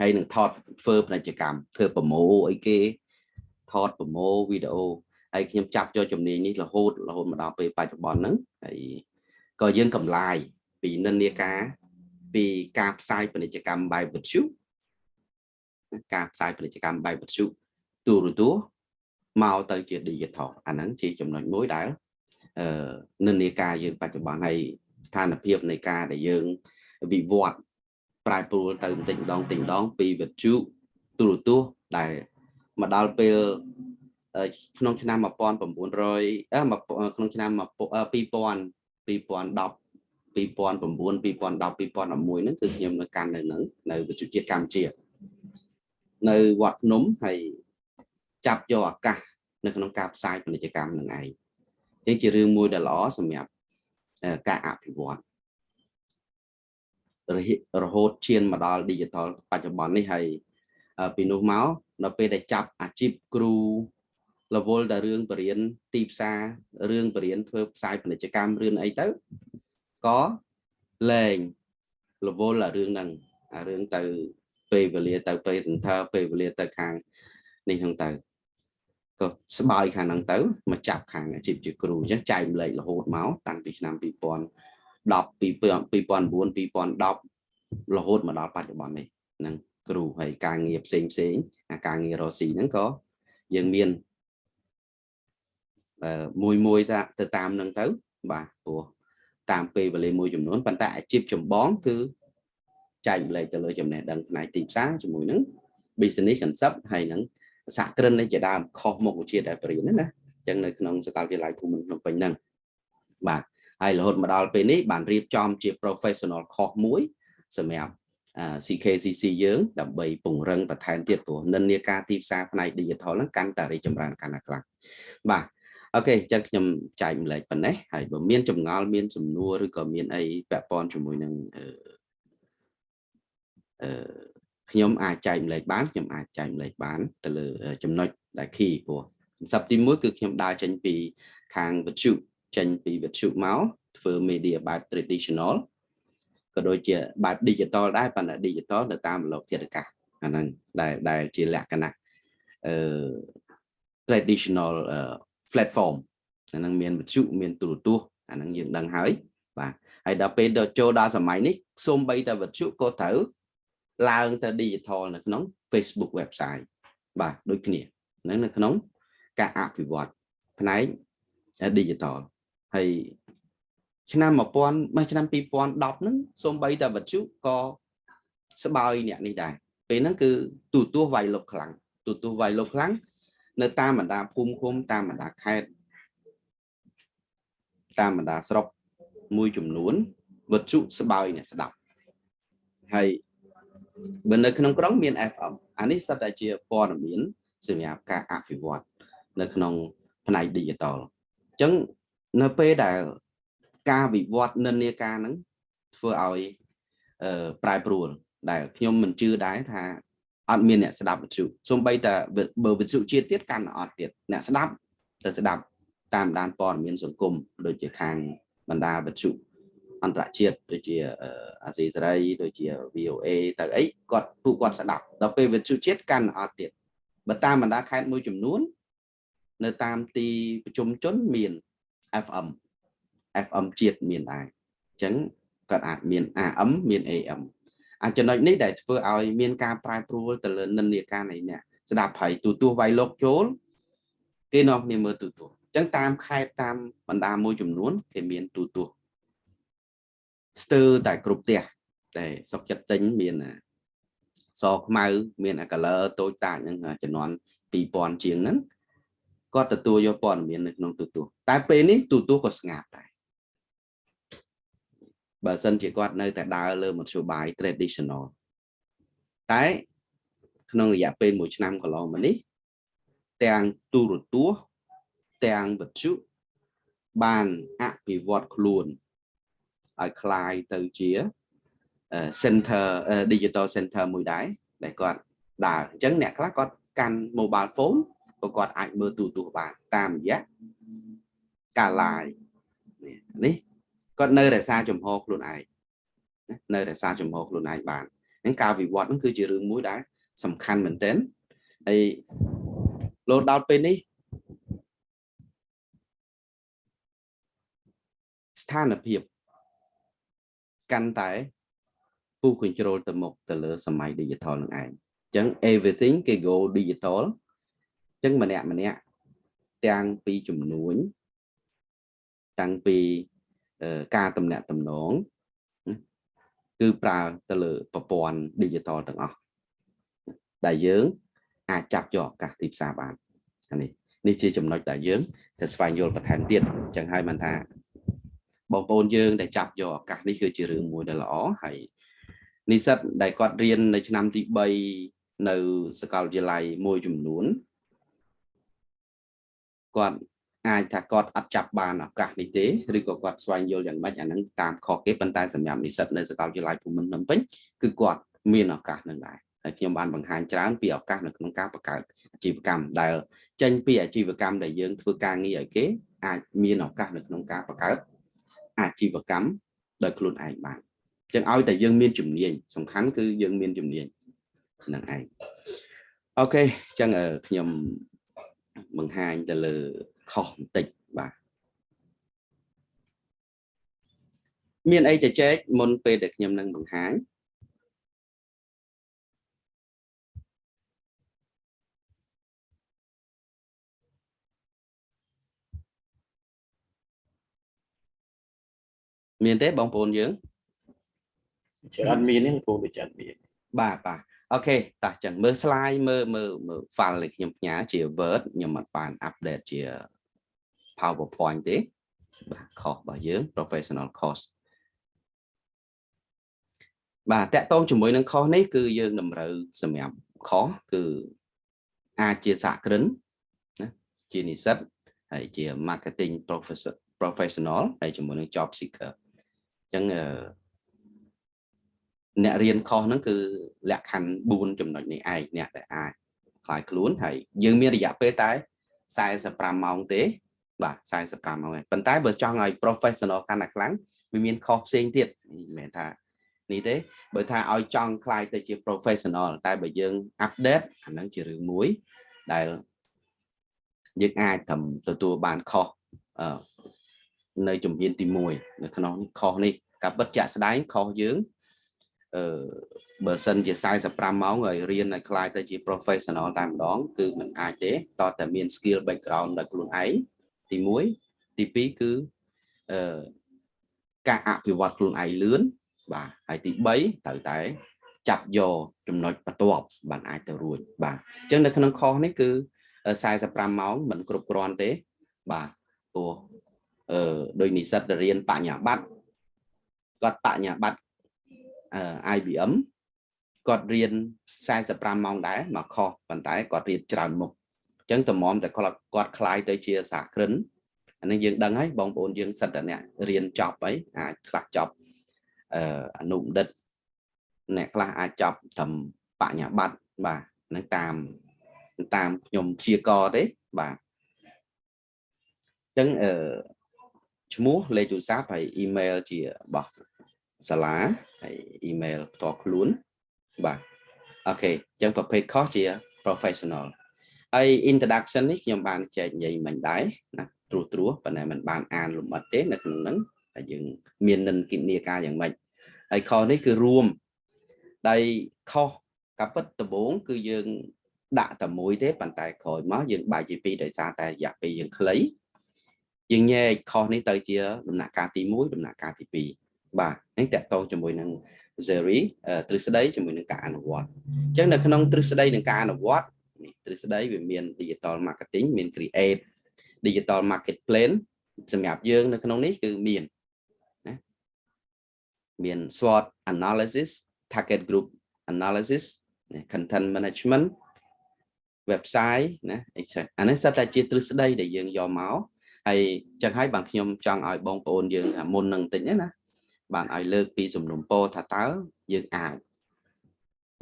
ហើយនឹងថតធ្វើពាណិជ្ជកម្មធ្វើប្រម៉ូអីគេថតប្រម៉ូវីដេអូហើយខ្ញុំចាប់យកជំនាញនេះរហូតរហូតមកដល់ពេលបច្ចុប្បន្នហ្នឹងហើយក៏យើងកំឡាយពីនិន្នាការពីការផ្សាយពាណិជ្ជកម្មបែបវិទ្យុការផ្សាយពាណិជ្ជកម្មបែបវិទ្យុទូរទស្សន៍មកទៅជា digital អាហ្នឹងជាចំណុចមួយដែលអឺនិន្នាការយើងបច្ចុប្បន្នហើយស្ថានភាពនៃការដែលយើងវិវត្ត ប្រែប្រួលទៅបន្តិចម្ដងតិចម្ដងពីវិទ្យុទូរទស្សន៍ដែលមកដល់ពេលក្នុងឆ្នាំ1900ក្នុងឆ្នាំ2000 2010 2009 2010 2011ហ្នឹងគឺខ្ញុំនៅកាន់នៅនឹងនៅវិទ្យុជាតិកម្ពុជា នៅវត្តភ្នំហើយចាប់យកឱកាសនៅក្នុងការផ្សាយពាណិជ្ជកម្មនឹងឯងនេះជារឿងមួយដែលល្អសម្រាប់ការអភិវឌ្ឍ រហូតឈានមកដល់ digital បច្ចុប្បន្ននេះហើយពីនោះមកនៅពេលដែលចាប់អាជីពគ្រូរវល់តែរឿងបរិញ្ញាទីផ្សាររឿងបរិញ្ញាធ្វើផ្សាយពាណិជ្ជកម្មរឿងអីទៅក៏លែងរវល់អារឿងហ្នឹងអារឿងទៅពេលវេលាទៅ presenter ពេលវេលាទៅខាងនេះហ្នឹងទៅក៏ស្បើយខាងហ្នឹងទៅមកចាប់ខាងអាជីពជាគ្រូអញ្ចឹងចែកម្លែករហូតមកតាំងពីឆ្នាំ 2010 2009 2010រហូតមកដល់បច្ចុប្បន្ននេះហ្នឹងគ្រូហើយការងារផ្សេងផ្សេងអាការងាររកស៊ីហ្នឹងក៏យើងមានមួយមួយទៅតាមនឹងទៅបាទព្រោះតាមពេលវេលាមួយចំនួនប៉ុន្តែអាជីពចម្បងគឺចែកម្លែកទៅលើចំណេះដឹងផ្នែកទីផ្សារជាមួយនឹង business concept ហើយនឹងសហគ្រិននេះជាដើមខុសមុខវិជ្ជាដែលបរិញ្ញាណាអញ្ចឹងនៅក្នុងសាកលវិទ្យាល័យភូមិន្ទភ្នំពេញហ្នឹងបាទ ហើយរហូតមកដល់ពេលនេះបានរៀបចំជា professional course មួយសម្រាប់ CKCC យើងដើម្បីពង្រឹងបន្ថែមទៀតព្រោះនិន្នាការទីផ្សារផ្នែក digital ហ្នឹងកាន់តែរីកចម្រើនកាន់តែខ្លាំងបាទអូខេអញ្ចឹងខ្ញុំចែកម្លែកប៉ុណ្ណេះហើយបើមានចម្ងល់មានសំណួរឬក៏មានអីពាក់ព័ន្ធជាមួយនឹងអឺអឺខ្ញុំអាចចែកម្លែកបានខ្ញុំអាចចែកម្លែកបានទៅលើចំណុចដែល key ព្រោះសប្តាហ៍ទី1គឺខ្ញុំដើរចេញពីខាងវិទ្យុ ចេញពីវិទ្យុមកធ្វើ media បែប traditional ក៏ដូចជាបែប digital ដែរប៉ុន្តែ digital ទៅតាមលោកធាតុអាកាសអាហ្នឹងដែលដែលជាលក្ខណៈអឺ traditional platform អាហ្នឹងមានវិទ្យុមានទូរទស្សន៍អាហ្នឹងយើងដឹងហើយបាទហើយដល់ពេលដល់ចូលដល់សម័យនេះសូម្បីតែវិទ្យុក៏ត្រូវឡើងទៅ digital នៅក្នុង Facebook website បាទដូចគ្នាហ្នឹងនៅក្នុងការអភិវឌ្ឍផ្នែក digital ហើយឆ្នាំ1000មកឆ្នាំ2010ហ្នឹងសូម្បីតែវិទ្យុក៏ស្បើយអ្នកនេះដែរពេលហ្នឹងគឺទូទស្សន៍វាយលុកខ្លាំងទូទស្សន៍វាយលុកខ្លាំងនៅតាមបណ្ដាភូមិឃុំតាមបណ្ដាខេត្តតាមបណ្ដាស្រុកមួយចំនួនវិទ្យុស្បើយអ្នកស្ដាប់ហើយបើនៅក្នុងក្រុងមាន FM អានេះសិតតែជាព័ត៌មានសម្រាប់ការអភិវឌ្ឍនៅក្នុងផ្នែក digital អញ្ចឹង នៅពេលដែលការវិវត្តនិន្នាការហ្នឹងធ្វើឲ្យប្រែប្រួលដែលខ្ញុំមិនជឿដែរថាអត់មានអ្នកស្ដាប់វិទ្យុសូម្បីតែបើវិទ្យុជាតិទៀតកាន់អត់ទៀតអ្នកស្ដាប់ទៅស្ដាប់តាមដានព័ត៌មានសង្គមដូចជាខាងបណ្ដាវិទ្យុអន្តរជាតិដូចជាអាស៊ីសេរីដូចជា VOA ទៅអីគាត់ពួកគាត់ស្ដាប់ដល់ពេលវិទ្យុជាតិកាន់អត់ទៀតបើតាមបណ្ដាខេត្តមួយចំនួន នៅតាមទីប្រជុំជនមាន FM FM ជាតិមានដែរអញ្ចឹងគាត់អាចមាន AM មាន AM អាចំណុចនេះដែលធ្វើឲ្យមានការប្រែប្រួលទៅលើនិន្នាការនៃអ្នកស្ដាប់ហើយទូទាស់វាយលោកចូលគេនាំគ្នាមើលទូទាស់អញ្ចឹងតាមខេត្តតាមបណ្ដាមួយចំនួនគេមានទូទាស់ស្ទើរតែគ្រប់ផ្ទះតែសុកចិត្តទិញមានសខ្មៅមាន color តូចតាចហ្នឹងចំនួន2000ជាងហ្នឹង គាត់ទទួលយកព័ត៌មាននៅក្នុងទូទស្សន៍តែពេលនេះទូទស្សន៍ក៏ស្ងាត់ដែរបើសិនជាគាត់នៅតែដើរលើមធ្យោបាយ traditional តែក្នុងរយៈពេល1ឆ្នាំកន្លងមកនេះទាំងទូរទស្សន៍ទាំងវិទ្យុបានអភិវឌ្ឍខ្លួនឲ្យคลายទៅជា center digital center មួយដែរដែលគាត់ដើរអញ្ចឹងអ្នកខ្លះគាត់កាន់ mobile phone ក៏គាត់អាចមើលទូរទស្សន៍បានតាមរយៈការ live នេះគាត់នៅរក្សាចំហខ្លួនឯងនៅរក្សាចំហខ្លួនឯងបានហ្នឹងការវិវត្តហ្នឹងគឺជារឿងមួយដែលសំខាន់មែនទែនហើយលោដល់ពេលនេះស្ថានភាពកាន់តែពុះ control ទៅមុខទៅលើសម័យ digital នឹងឯងអញ្ចឹង everything គេ go digital អញ្ចឹងម្នាក់ម្នាក់ទាំងពីចំនួនតាំងពីការតំណាក់តំណងគឺប្រើទៅលើប្រព័ន្ធ digital ទាំងអស់ដែលយើងអាចចាប់យកឱកាសទីផ្សារបាននេះនេះជាចំណុចដែលយើងត្រូវស្វែងយល់បន្ថែមទៀតអញ្ចឹងហើយបានថាបងប្អូនយើងដែលចាប់យកឱកាសនេះគឺជារឿងមួយដែលល្អហើយនិស្សិតដែលគាត់រៀននៅឆ្នាំទី3នៅសាកលវិទ្យាល័យមួយចំនួន គាត់អាចថាគាត់អត់ចាប់បានឱកាសនេះទេឬក៏គាត់ស្វែងយល់យ៉ាងម៉េចអាហ្នឹងតាមខុសគេប៉ុន្តែសម្រាប់និស្សិតនៅសាកលវិទ្យាល័យភូមិន្ទភ្នំពេញគឺគាត់មានឱកាសនឹងដែរហើយខ្ញុំបានបង្ហាញច្រើនពីឱកាសនៅក្នុងការបង្កើតអាជីវកម្មដែលចេញពីអាជីវកម្មដែលយើងធ្វើការងារឲ្យគេអាចមានឱកាសនៅក្នុងការបង្កើតអាជីវកម្មដោយខ្លួនឯងបានចឹងឲ្យតែយើងមានជំនាញសំខាន់គឺយើងមានជំនាញនឹងឯងអូខេចឹងខ្ញុំ បង្ហាញទៅលើខុសបន្តិចបាទមានអីជជែកមុនពេលដែលខ្ញុំនឹងបង្ហាញមានទេបងប្អូនយើងច្រើនមានទេបងប្អូនវាច្រើនមានបាទបាទ អូខេតោះចឹងមើល slide មើលមើលមើល file ដែលខ្ញុំផ្ញើជា Word ខ្ញុំអត់បាន update ជា PowerPoint ទេបាទខុសរបស់យើង professional course បាទតកតងជាមួយនឹងខុសនេះគឺយើងតម្រូវសម្រាប់ខុសគឺអាចជាសហគ្រិនណាជានិស្សិតហើយជា marketing professor professional ហើយជាមួយនឹង job seeker អញ្ចឹង អ្នករៀនខុសហ្នឹងគឺលក្ខខណ្ឌ4ចំណុចនេះឯងអ្នកដែលអាចខ្លាយខ្លួនហើយយើងមានរយៈពេលតែ45ម៉ោងទេ បាទ45ម៉ោងឯងប៉ុន្តែបើចង់ឲ្យ professional កាន់តែខ្លាំងវាមានខុសផ្សេងទៀតមិនមែនថានេះទេបើថាឲ្យចង់ខ្លាយទៅជា professional តែបើយើង update អាហ្នឹងជារឿងមួយដែលយើងអាចត្រឹមទទួលបានខុសនៅជំហានទី1នៅក្នុងខុសនេះការបិទជាក់ស្ដែងខុសយើង អឺបើសិនជា45ម៉ោងឲ្យរៀនឲ្យខ្លាយទៅជា professional តែម្ដង គឺมันអាចទេតតែមាន skill background ដល់ខ្លួនឯងទី1ទី2គឺអឺការអភិវឌ្ឍខ្លួនឯងលឿនបាទហើយទី3ត្រូវតែចាប់យកចំណុចបន្ទាប់បានអាចទៅរួចបាទអញ្ចឹងនៅក្នុងខុសនេះគឺ45ម៉ោងមិនគ្រប់គ្រាន់ទេបាទព្រោះអឺដោយនិស្សិតរៀនបញ្ញាបត្រគាត់បញ្ញាបត្រអឺ IBM គាត់រៀន45ម៉ោងដែរមកខុសប៉ុន្តែគាត់រៀនច្រើនមុខអញ្ចឹងតម្រាំតែគាត់គាត់คล้ายទៅជាសហគ្រិនអានេះយើងដឹងហើយបងប្អូនយើងសិតតែអ្នករៀនចប់អីអាចខ្លះចប់អឺអនុបណ្ឌិតអ្នកខ្លះអាចចប់ត្រឹមបញ្ញាបត្របាទនឹងតាមតាមខ្ញុំព្យាករទេបាទអញ្ចឹងអឺឈ្មោះលេខទូរស័ព្ទហើយអ៊ីមែលជារបស់ សាលាហើយអ៊ីមែលផ្ទាល់ខ្លួនបាទអូខេអញ្ចឹងប្រភេទខុសជា professional ហើយ introduction នេះខ្ញុំបានចែកនិយាយមិញដែរណាត្រួសត្រួសប៉ុន្តែมันបានអានលម្អិតទេនៅក្នុងហ្នឹងតែយើងមាននិន្នាការយ៉ាងម៉េចហើយខុសនេះគឺរួមដែលខុសកាពិតដំបូងគឺយើងដាក់តែមួយទេប៉ុន្តែក្រោយមកយើងបែរជាពីរដោយសារតែរយៈពេលយើងខ្លីយើងញែកខុសនេះទៅជាដំណាក់កាលទី1ដំណាក់កាលទី2 បាទនេះតកតងជាមួយនឹង theory ទ្រឹស្ដីជាមួយនឹងការអនុវត្តអញ្ចឹងនៅក្នុងទ្រឹស្ដីនិងការអនុវត្តនេះទ្រឹស្ដីវាមាន digital marketing មាន create digital market plan សម្រាប់យើងនៅក្នុងនេះគឺមានណាមាន SWOT analysis target group analysis content management website ណាអានេះសិតតែជាទ្រឹស្ដីដែលយើងយកមកហើយចឹងហើយបានខ្ញុំចង់ឲ្យបងប្អូនយើងមុននឹងតិចណា បានឲ្យលើកពីសំណុំពរថាតើយើងអាច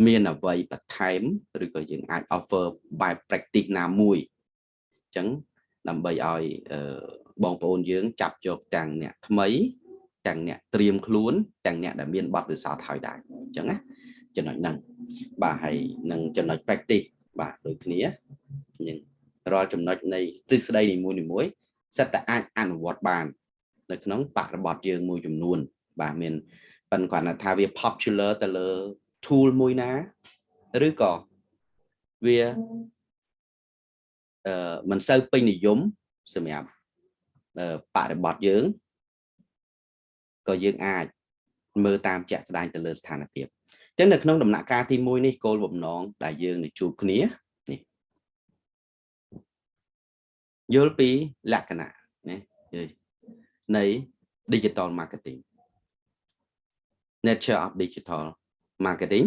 មានអ្វីបន្ថែមឬក៏យើងអាច offer បែប practice ណាមួយអញ្ចឹងដើម្បីឲ្យបងប្អូនយើងចាប់យកទាំងអ្នកថ្មីទាំងអ្នកត្រៀមខ្លួនទាំងអ្នកដែលមានបទពិសោធន៍ហើយដែរអញ្ចឹងណាចំណុចហ្នឹងបាទហើយនឹងចំណុច practice បាទដូចគ្នាយើងរាល់ចំណុចនៃទ្រឹស្ដីនីមួយៗសិតតែអាចអនុវត្តបាន នៅក្នុងបរិបទយើងមួយចំនួន បាទមានប៉ុន្តែគាត់ថាវា popular ទៅលើ tool មួយណាឬក៏វាអឺមិនសូវពេញនិយមសម្រាប់បរិបទយើងក៏យើងអាចមើលតាមជាក់ស្ដែងទៅលើស្ថានភាពអញ្ចឹងនៅក្នុងដំណាក់កាលទី1នេះគោលបំណងដែលយើងនឹងជួបគ្នានេះយល់ពីលក្ខណៈណានៃ digital marketing nature of digital marketing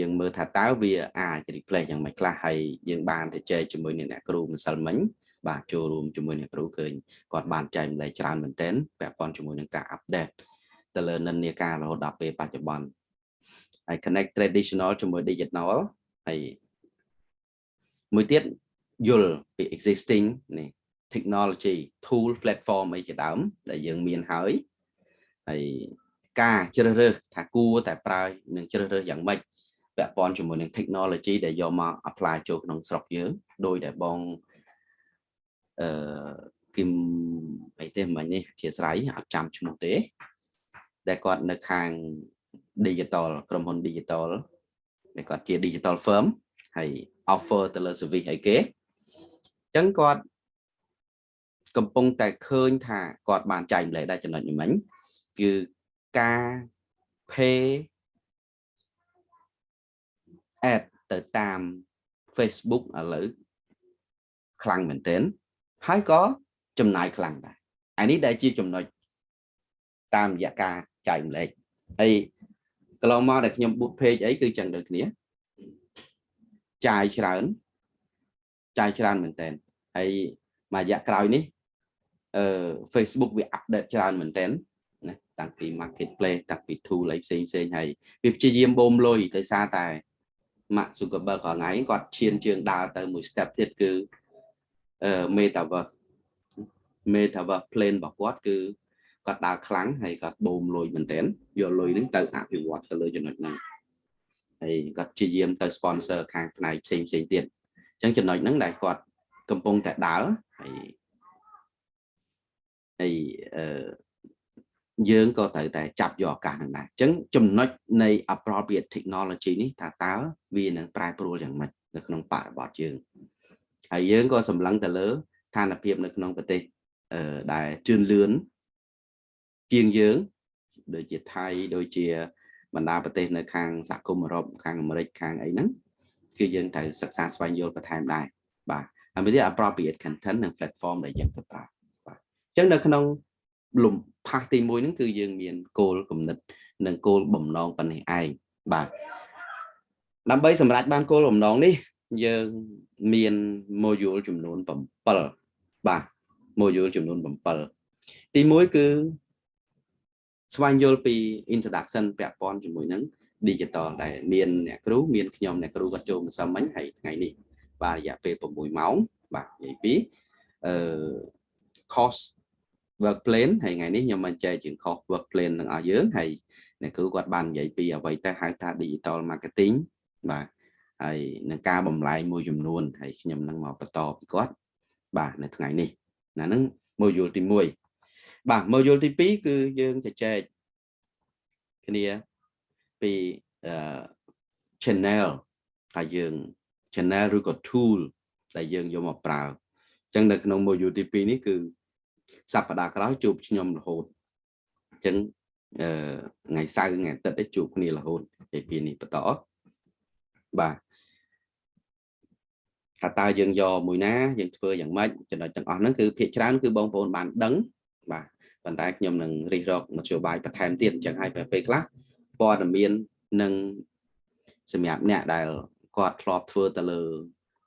យើងមើលថាតើវាអាច replace យ៉ាងម៉េចខ្លះហើយយើងបានទៅចែកជាមួយនឹងអ្នកគ្រូម្សិលមិញបាទចូលរួមជាមួយអ្នកគ្រូឃើញគាត់បានចែកម្លែកច្រើនមែនទែនពាក់ព័ន្ធជាមួយនឹងការ update ទៅលើនិន្នាការរហូតដល់ពេលបច្ចុប្បន្នហើយ connect traditional ជាមួយ digital ហើយមួយទៀតយល់ពី existing នេះ technology tool platform អីជាដើមដែលយើងមានហើយហើយ ការជ្រើសរើសថាគួរតែប្រើនឹងជ្រើសរើសយ៉ាងម៉េចពាក់ព័ន្ធជាមួយនឹង technology ដែលយកមក apply ចូលក្នុងស្រុកយើងដោយដែលបងអឺគឹមអីទេមិញនេះអធិស្ឋានអត់ចាំឈ្មោះទេ ដែលគាត់នៅខាង digital ក្រុមហ៊ុន digital ដែលគាត់ជា digital firm ហើយ offer ទៅលើ service អីគេអញ្ចឹងគាត់កំពុងតែឃើញថាគាត់បានចែកម្លែកដែរចំណុចនេះមិញគឺ ការ pay ad ទៅតាម Facebook ឥឡូវខ្លាំងមែនទែនហើយក៏ចំណាយខ្លាំងដែរអានេះដែលជាចំណុចតាមរយៈការចែកម្លែកហើយកន្លងមកដែលខ្ញុំ boot page អីគឺចឹងដូចគ្នាចាយច្រើនចាយច្រើនមែនតើហើយមួយរយៈក្រោយនេះអឺ Facebook វា update ច្រើនមែនតើណា តាំងពី marketplace តាំងពី tool អីផ្សេងផ្សេងហើយវាព្យាយាមបូមលុយដោយសារតែ Mark Zuckerberg រាល់ថ្ងៃគាត់ឈានជើងដើរទៅមួយ step ទៀតគឺអឺ metaverse metaverse plane របស់គាត់គឺគាត់ដើរខ្លាំងហើយគាត់បូមលុយមែនទែនយកលុយហ្នឹងទៅអភិវឌ្ឍទៅលើចំណុចហ្នឹងហើយគាត់ព្យាយាមទៅ sponsor ខាងផ្នែកផ្សេងផ្សេងទៀតអញ្ចឹងចំណុចហ្នឹងដែលគាត់កំពុងតែដើរហើយហើយអឺ យើងក៏ត្រូវតែចាប់យកឱកាសហ្នឹងដែរអញ្ចឹងចំណុចនៃ appropriate technology នេះថាតើវានឹងប្រែប្រួលយ៉ាងម៉េចនៅក្នុងបរិបទយើងហើយយើងក៏សម្លឹងទៅលើស្ថានភាពនៅក្នុងប្រទេសអឺដែលជឿនលឿនជាងយើងដូចជាថៃដូចជាបណ្ដាប្រទេសនៅខាងសហគមន៍អឺរ៉ុបខាងអាមេរិកខាងអីហ្នឹងគឺយើងត្រូវសិក្សាស្វែងយល់បន្ថែមដែរបាទហើយមាន appropriate content និង platform ដែលយើងទៅប្រើបាទអញ្ចឹងនៅក្នុង លំផាសទី1ហ្នឹងគឺយើងមានគោលគំនិត និងគោលបំណងប៉ុណ្ណេះឯងបាទដើម្បីសម្រេចបានគោលបំណងនេះ យើងមាន module ចំនួន7បាទ module ចំនួន7ទី1គឺស្វែងយល់ពី introduction ពាក់ព័ន្ធជាមួយនឹង digital ដែលមានអ្នកគ្រូមានខ្ញុំអ្នកគ្រូគាត់ចូលម្សិលមិញហើយថ្ងៃនេះបាទរយៈពេល6ម៉ោងបាទនិយាយពីអឺ course work plan ហើយថ្ងៃនេះខ្ញុំបានចែកជា course work plan នឹងឲ្យយើងហើយអ្នកគ្រូគាត់បាននិយាយពីអ្វីទៅហៅថា digital marketing បាទហើយនឹងការបំលែងមួយចំនួនហើយខ្ញុំនឹងមកបន្តពីគាត់បាទនៅថ្ងៃនេះណាហ្នឹង module ទី1បាទ module ទី2គឺយើងជជែកគ្នាពី channel ថាយើង channel ឬក៏ tool ដែលយើងយកមកប្រើអញ្ចឹងនៅក្នុង module ទី2នេះគឺ សប្តាហ៍ក្រោយជួបខ្ញុំរហូតអញ្ចឹងអឺថ្ងៃសៅរ៍ថ្ងៃអាទិត្យជួបគ្នារហូតពីពីនេះបន្តបាទថាតើយើងយកមួយណាយើងធ្វើយ៉ាងម៉េចចំណុចទាំងអស់ហ្នឹងគឺភាគច្រើនគឺបងប្អូនបានដឹងបាទប៉ុន្តែខ្ញុំនឹងរិះរកមធ្យោបាយបន្ថែមទៀតអញ្ចឹងហើយពេលខ្លះព័ត៌មាននឹងសម្រាប់អ្នកដែលគាត់ធ្លាប់ធ្វើទៅលើ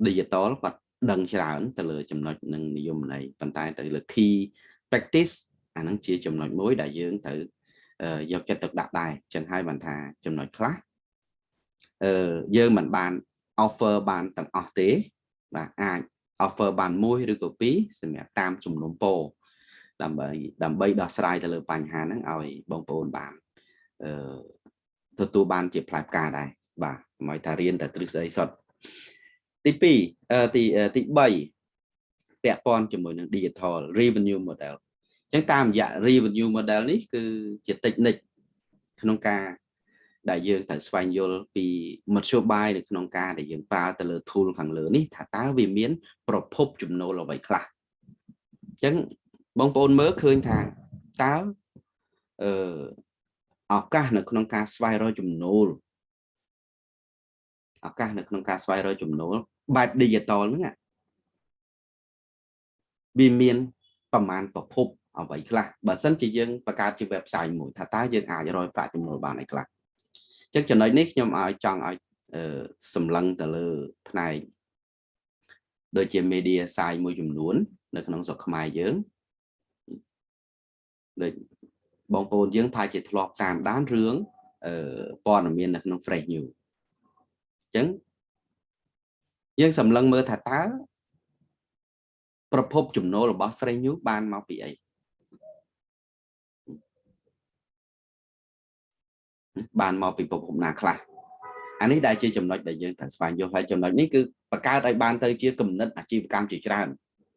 digital គាត់ ដឹងច្រើនទៅលើចំណុចនឹងនិយមន័យប៉ុន្តែទៅលើ key practice អាហ្នឹងជាចំណុចមួយដែលយើងត្រូវយកចិត្តទុកដាក់ដែរចឹងហើយបានថាចំណុចខ្លះអឺយើងមិនបាន offer បានទាំងអស់ទេបាទអាច offer បានមួយឬក៏ពីរសម្រាប់តាមជំនុំពោដើម្បីដើម្បីដោះស្រាយទៅលើបញ្ហាហ្នឹងឲ្យបងប្អូនបានអឺទទួលបានជាផ្លែផ្កាដែរបាទមិនថារៀនតែទ្រឹស្ដីសុទ្ធ ទី2ទីទី3ពាក់ព័ន្ធជាមួយនឹង digital revenue model អញ្ចឹងតាមរយៈ revenue model នេះគឺជា technique ក្នុងការដែលយើងត្រូវស្វែងយល់ពីមធ្យោបាយនៅក្នុងការដែលយើងប្រើទៅលើ tool ខាងលើនេះថាតើវាមាន ប្រភពចំណូលអ្វីខ្លះអញ្ចឹងបងប្អូនមើលឃើញថាតើអឺឱកាសនៅក្នុងការស្វែងរកចំណូលឱកាសនៅក្នុងការស្វែងរកចំណូល បែប digital ហ្នឹងវាមានប្រមាណប្រភពអ្វីខ្លះបើសិនជាយើងបង្កើតជា website មួយថាតើយើងអាចរកប្រាក់ចំណូលបានអីខ្លះអញ្ចឹងចំណុចនេះខ្ញុំឲ្យចង់ឲ្យសម្លឹងទៅលើផ្នែកដូចជា media site មួយចំនួន នៅក្នុងស្រុកខ្មែរយើងដូចបងប្អូនយើងថាជាធ្លាប់តាមដានរឿងព័ត៌មាននៅក្នុង Fresh News អញ្ចឹង យើងសម្លឹងមើលថាតើប្រភពចំណូលរបស់ Fresh News បានមកពីអីបានមកពីប្រភពណាខ្លះអានេះដែលជាចំណុចដែលយើងត្រូវស្វែងយល់ហើយចំណុចនេះគឺបង្កើតឲ្យបានទៅជាគំនិតអាជីវកម្មជាច្រើន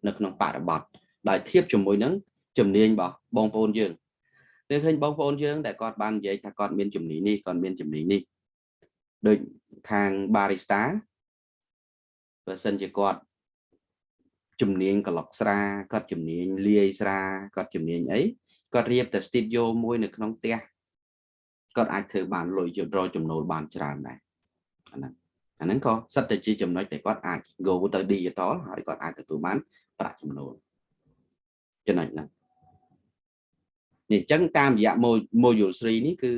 នៅក្នុងបរិបទដោយធៀបជាមួយនឹងជំនាញរបស់បងប្អូនយើងនៅឃើញបងប្អូនយើងដែលគាត់បាននិយាយថាគាត់មានជំនាញនេះគាត់មានជំនាញនេះដូចខាង barista បើសិនជាគាត់ជំនាញក្លុកស្រាគាត់ជំនាញលាយស្រាគាត់ជំនាញអីគាត់រៀបតែ studio មួយនៅក្នុងផ្ទះគាត់អាចធ្វើបានលុយរកចំណូលបានច្រើនដែរអាហ្នឹងអាហ្នឹងក៏សិតតែជាចំណុចដែលគាត់អាច go ទៅ digital ហើយគាត់អាចទទួលបានប្រាក់ចំណូលចំណុចហ្នឹងនេះអញ្ចឹងតាមរយៈ module 3នេះគឺ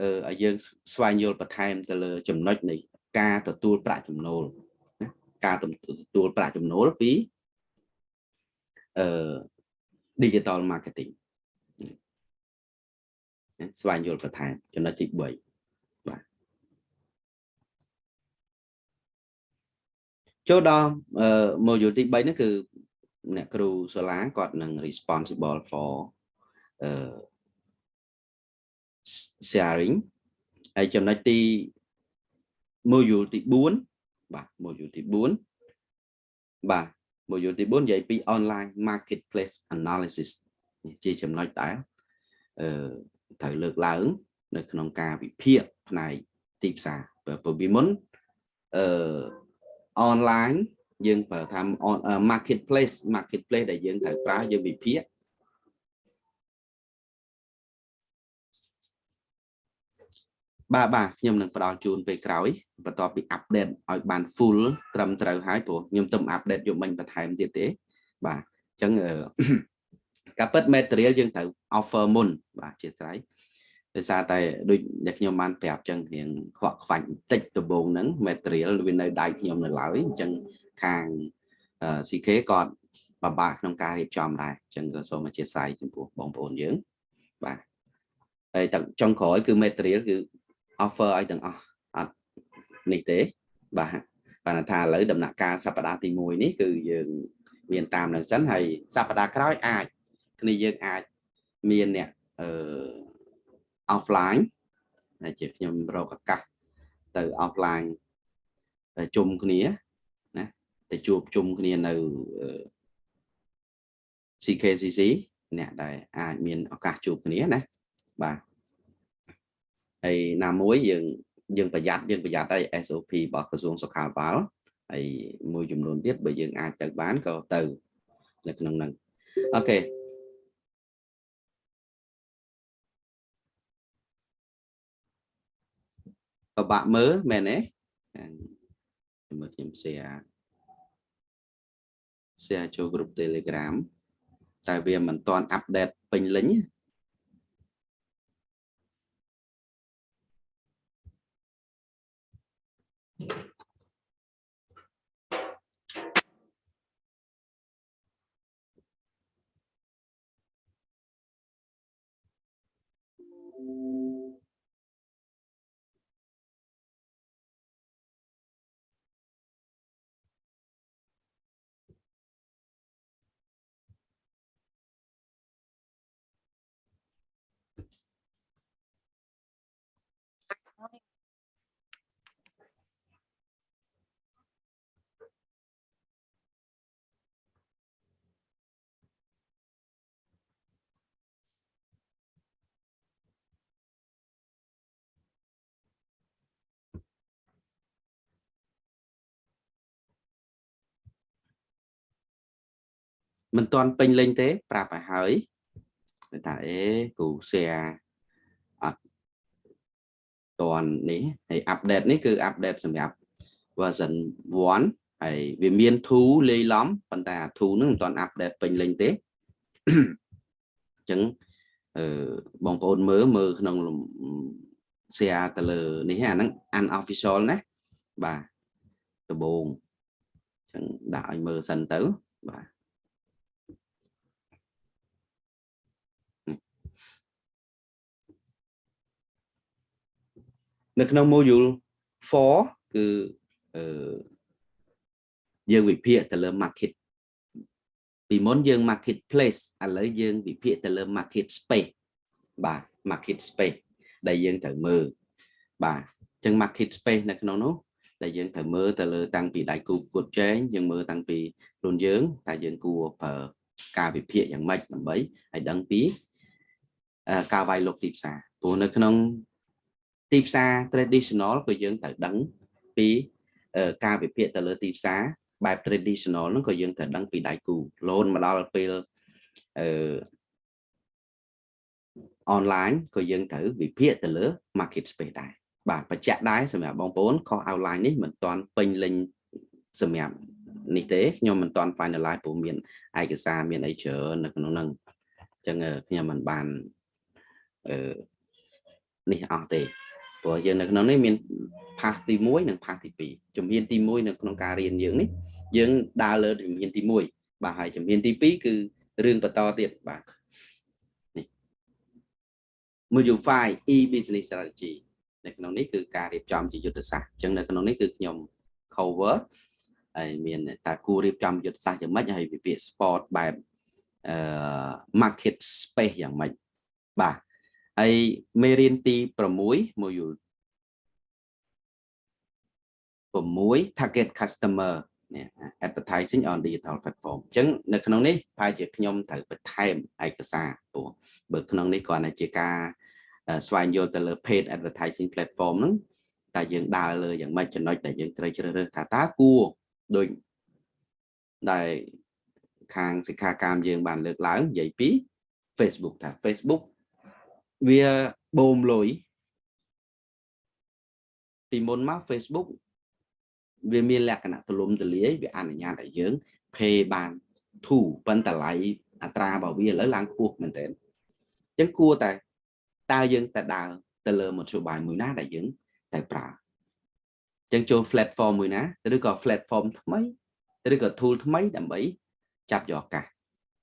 អឺឲ្យយើងស្វែងយល់បន្ថែមទៅលើចំណុចនៃការទទួលប្រាក់ចំណូលណា ការទទួលប្រាក់ចំណូលពីអឺ digital marketing ស្វែងយល់បន្ថែមចំណុចទី3បាទចូលដល់ module ទី3ហ្នឹងគឺអ្នកគ្រូសាលាគាត់នឹង responsible for អឺ sharing ហើយចំណុចទី module ទី4 បាទ module ទី4បាទ module ទី4និយាយពី online marketplace analysis ជាចំណុចដែលអឺត្រូវលើកឡើង នៅក្នុងការវិភាគផ្នែកទីផ្សារព្រោះពីមុនអឺ online យើងប្រើថា marketplace marketplace ដែលយើងត្រូវប្រើយើងវិភាគ បាទបាទខ្ញុំនឹងផ្ដល់ជូនពេលក្រោយបន្ទាប់ពីអាប់ដេតឲ្យបាន full ត្រឹមត្រូវហើយព្រោះខ្ញុំទៅអាប់ដេតយកមិញបន្ថែមទៀតទេបាទអញ្ចឹងការពិត material យើងត្រូវ offer មុនបាទជាស្រ័យដោយសារតែដូចដែលខ្ញុំបានប្រាប់ចឹងរៀងខ្វក់ខ្វាច់បន្តិចដំបូងហ្នឹង material វានៅដៃខ្ញុំនៅឡើយអញ្ចឹងខាង CK គាត់បបាក់ក្នុងការរៀបចំដែរអញ្ចឹងក៏សូមអធិស្ឋានចំពោះបងប្អូនយើងបាទហើយទាំងចុងក្រោយគឺ material គឺ offer ឲ្យទាំងអស់អត់នេះទេបាទបានថាឥឡូវដំណាក់កាលសប្តាហ៍ទី1នេះគឺយើងមានតាមនឹងសិនហើយសប្តាហ៍ក្រោយអាចគ្នាយើងអាចមានអ្នកអឺ offline ដែលជាខ្ញុំរកឱកាសទៅ offline ទៅជុំគ្នាណាទៅជួបជុំគ្នានៅ CKCC អ្នកដែលអាចមានឱកាសជួបគ្នាណាបាទ ហើយណាមួយយើងយើងប្រយ័ត្នយើងប្រយ័ត្នហើយ SOP របស់ក្រសួងសុខាភិបាលហើយមួយចំនួនទៀតបើយើងអាចទៅបានក៏ទៅនៅក្នុងហ្នឹងអូខេពិបាកមើលមែនទេមើលខ្ញុំ share share ចូល group Telegram តែវាមិនទាន់អាប់ដេតពេញលេញ មិនទាន់ពេញលេញទេ ប្រាប់ឲ្យហើយថាអេគ្រូ share អត់តាន់នេះហើយ update នេះគឺ update សម្រាប់ version 1ហើយវាមាន tool លាយឡំប៉ុន្តែអា tool ហ្នឹងមិនទាន់ update ពេញលេញទេអញ្ចឹងអឺបងប្អូនមើលមើលក្នុង share ទៅលើនេះអាហ្នឹង unofficial ណាបាទដំបូងអញ្ចឹងដាក់ឲ្យមើលសិនទៅបាទ នៅក្នុង module 4គឺអឺយើងវិភាគទៅលើ market ពីមុនយើង marketplace ឥឡូវយើងវិភាគទៅលើ market space បាទ market space ដែលយើងត្រូវមើលបាទអញ្ចឹង market space នៅក្នុងនោះដែលយើងត្រូវមើលទៅលើតាំងពីដៃគូគួតចែងយើងមើលតាំងពីខ្លួនយើងថាយើងគួរប្រើការវិភាគយ៉ាងម៉េចដើម្បីឲ្យដឹងពីការវាយលុកទីផ្សារព្រោះនៅក្នុង ទីផ្សារ traditional ក៏យើងត្រូវដឹងពីការវិភាគទៅលើទីផ្សារបែប traditional ហ្នឹងក៏យើងត្រូវដឹងពីដៃគូលូនមកដល់ពេលអឺ online ក៏យើងត្រូវវិភាគទៅលើ market space ដែរបាទបញ្ជាក់ដែរសម្រាប់បងប្អូនខុស outline នេះមិនទាន់ពេញលេញសម្រាប់នេះទេខ្ញុំមិនទាន់ finalize ព្រោះមានឯកសារមានអីច្រើននៅក្នុងហ្នឹងអញ្ចឹងខ្ញុំមិនបានអឺនេះអស់ទេ ព្រោះយើងនៅក្នុងនេះមាន path ទី1និង path ទី2ជំហានទី1នៅក្នុងការរៀនយើងនេះយើងដើរលើជំហានទី1បាទហើយជំហានទី2គឺរឿងបន្តទៀតបាទនេះ module 5 e business strategy នៅក្នុងនេះគឺការរៀបចំជាយុទ្ធសាស្ត្រអញ្ចឹងនៅក្នុងនេះគឺខ្ញុំ cover ហើយមានតើគួររៀបចំយុទ្ធសាស្ត្រយ៉ាងម៉េចហើយវិភាគ sport បែបអឺ market space យ៉ាងម៉េចបាទ ហើយមេរៀនទី6 module 6 target customer នេះ advertising on digital platform អញ្ចឹងនៅក្នុងនេះប្រហែលជាខ្ញុំត្រូវបន្ថែមឯកសារព្រោះបើក្នុងនេះគ្រាន់តែជាការស្វែងយល់ទៅលើ paid advertising platform ហ្នឹងតែយើងដើរលើយ៉ាងម៉េចចំណុចដែលយើងត្រូវជ្រើសរើសថាតើគួរដូចដែលខាងសិក្ខាកាមយើងបានលើកឡើងនិយាយពី Facebook ថា Facebook វាបូមលុយពីមុនមក Facebook វាមានលក្ខណៈទូលំទូលាយវាអនុញ្ញាតឲ្យយើង pay បានធូរប៉ុន្តែតម្លៃអត្រារបស់វាឥឡូវឡើងខ្ពស់មែនទែនអញ្ចឹងគួរតែតើយើងតែដើរទៅលើមធ្យោបាយមួយណាដែលយើងតែប្រើអញ្ចឹងចូល platform មួយណាឬក៏ platform ថ្មីឬក៏ tool ថ្មីដើម្បីចាប់យកឱកាស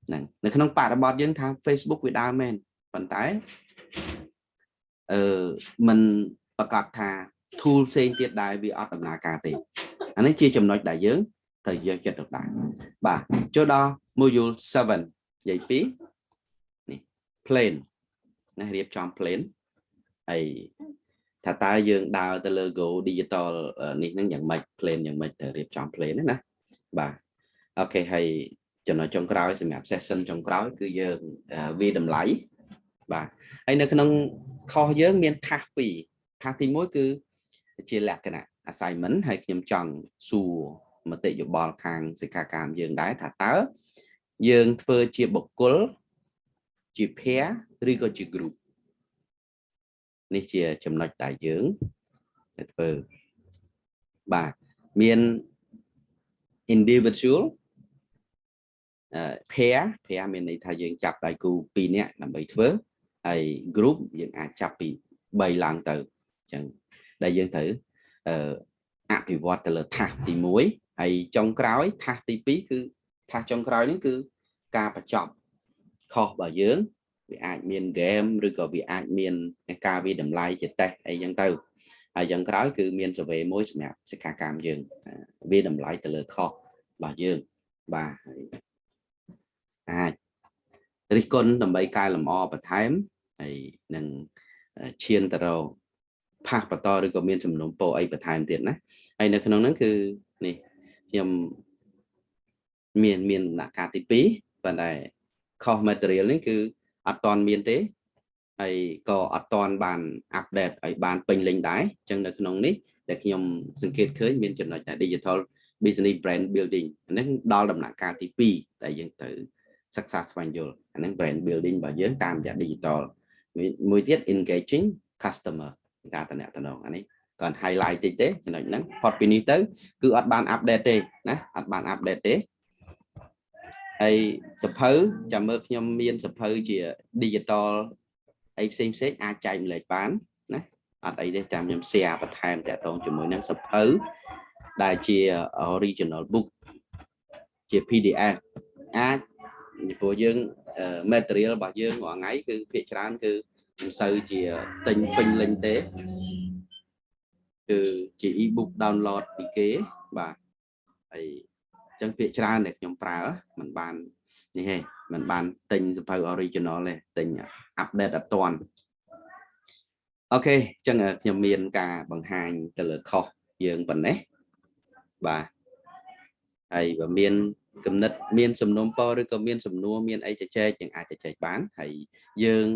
ហ្នឹងនៅក្នុងបរិបទយើងថា Facebook វាដើរមែនប៉ុន្តែ អឺมันប្រកាសថា tool ផ្សេងទៀតដែលវាអត់ដំណើរការទេអានេះជាចំណុចដែលយើងត្រូវយកចិត្តទុកដាក់បាទចូលដល់ module 7និយាយពីនេះ plane ណារៀបចំ plane ហើយថាតើយើងដើរទៅលើ go digital នេះនឹងយ៉ាងម៉េច plane យ៉ាងម៉េចទៅរៀបចំ plane ណាបាទអូខេហើយចំណុចចុងក្រោយសម្រាប់ session ចុងក្រោយគឺយើងវាតម្លៃ បាទហើយនៅក្នុងខុសយើងមានថាសពីរថាសទី1គឺជាលក្ខណៈ assignment ហើយខ្ញុំចង់សួរមតិយោបល់ខាងសិក្ខាកាមយើងដែរថាតើយើងធ្វើជាបុគ្គលជា pair ឬក៏ជា group នេះជាចំណុចដែលយើងធ្វើបាទមាន individual pair pair មានន័យថាយើងចាប់ដៃគូ2នាក់ដើម្បីធ្វើ ហើយ group យើងអាចចាប់ពី3ឡើងទៅអញ្ចឹងដែលយើងត្រូវអភិវឌ្ឍទៅលើថាសទី1ហើយចុងក្រោយថាសទី2គឺថាសចុងក្រោយនេះគឺការបញ្ចប់ខុសរបស់យើងវាអាចមាន game ឬក៏វាអាចមានការវិតម្លៃជាតេស្តអីចឹងទៅហើយយ៉ាងក្រោយគឺមាន survey មួយសម្រាប់សិក្ខាកាមយើងវាតម្លៃទៅលើខុសរបស់យើងបាទអាច រិះគន់ដើម្បីកែលម្អបន្ថែមហើយនឹងឈានទៅរកផាសបន្តឬក៏មានចំនួនពោអីបន្ថែមទៀតណាហើយនៅក្នុងហ្នឹងគឺនេះខ្ញុំមានមានដំណាក់កាលទី2ប៉ុន្តែខុស material នេះគឺអត់តន់មានទេហើយក៏អត់តន់បានអាប់ដេតឲ្យបានពេញលេញដែរអញ្ចឹងនៅក្នុងនេះដែលខ្ញុំសង្កេតឃើញមានចំណុចថា digital business brand building ហ្នឹងដល់ដំណាក់កាលទី2ដែលយើងត្រូវ សិក្សាស្វែងយល់អាហ្នឹង brand building របស់យើងតាមរយៈ digital មួយទៀត engaging customer ការតំណតំណងអានេះគាត់ highlight តិចទេចំណុចហ្នឹងផុតពីនេះទៅគឺអត់បាន update ទេណាអត់បាន update ទេហើយសភៅចាំមើលខ្ញុំមានសភៅជា digital អីផ្សេងផ្សេងអាចចែកម្លែកបានណាអត់អីទេចាំខ្ញុំ share បន្ថែមតទៅជាមួយនឹងសភៅដែលជា original book ជា PDF អាច ព្រោះយើង material របស់យើងរាល់ថ្ងៃគឺភាគច្រើនគឺមិនសូវជាទិញពេញលេញទេគឺជា e-book download ពីគេបាទហើយអញ្ចឹងពាក្យច្រើនដែលខ្ញុំប្រើมันបាននេះហេมันបានទិញសភៅ original ទេទិញ update អត់ទាន់អូខេអញ្ចឹងខ្ញុំមានការបង្ហាញទៅលើខុសយើងប៉ុណ្ណេះបាទហើយបើមាន គំនិតមានសំណុំពរឬក៏មានសំណួរមានអីជជែកយើងអាចជជែកបានហើយយើង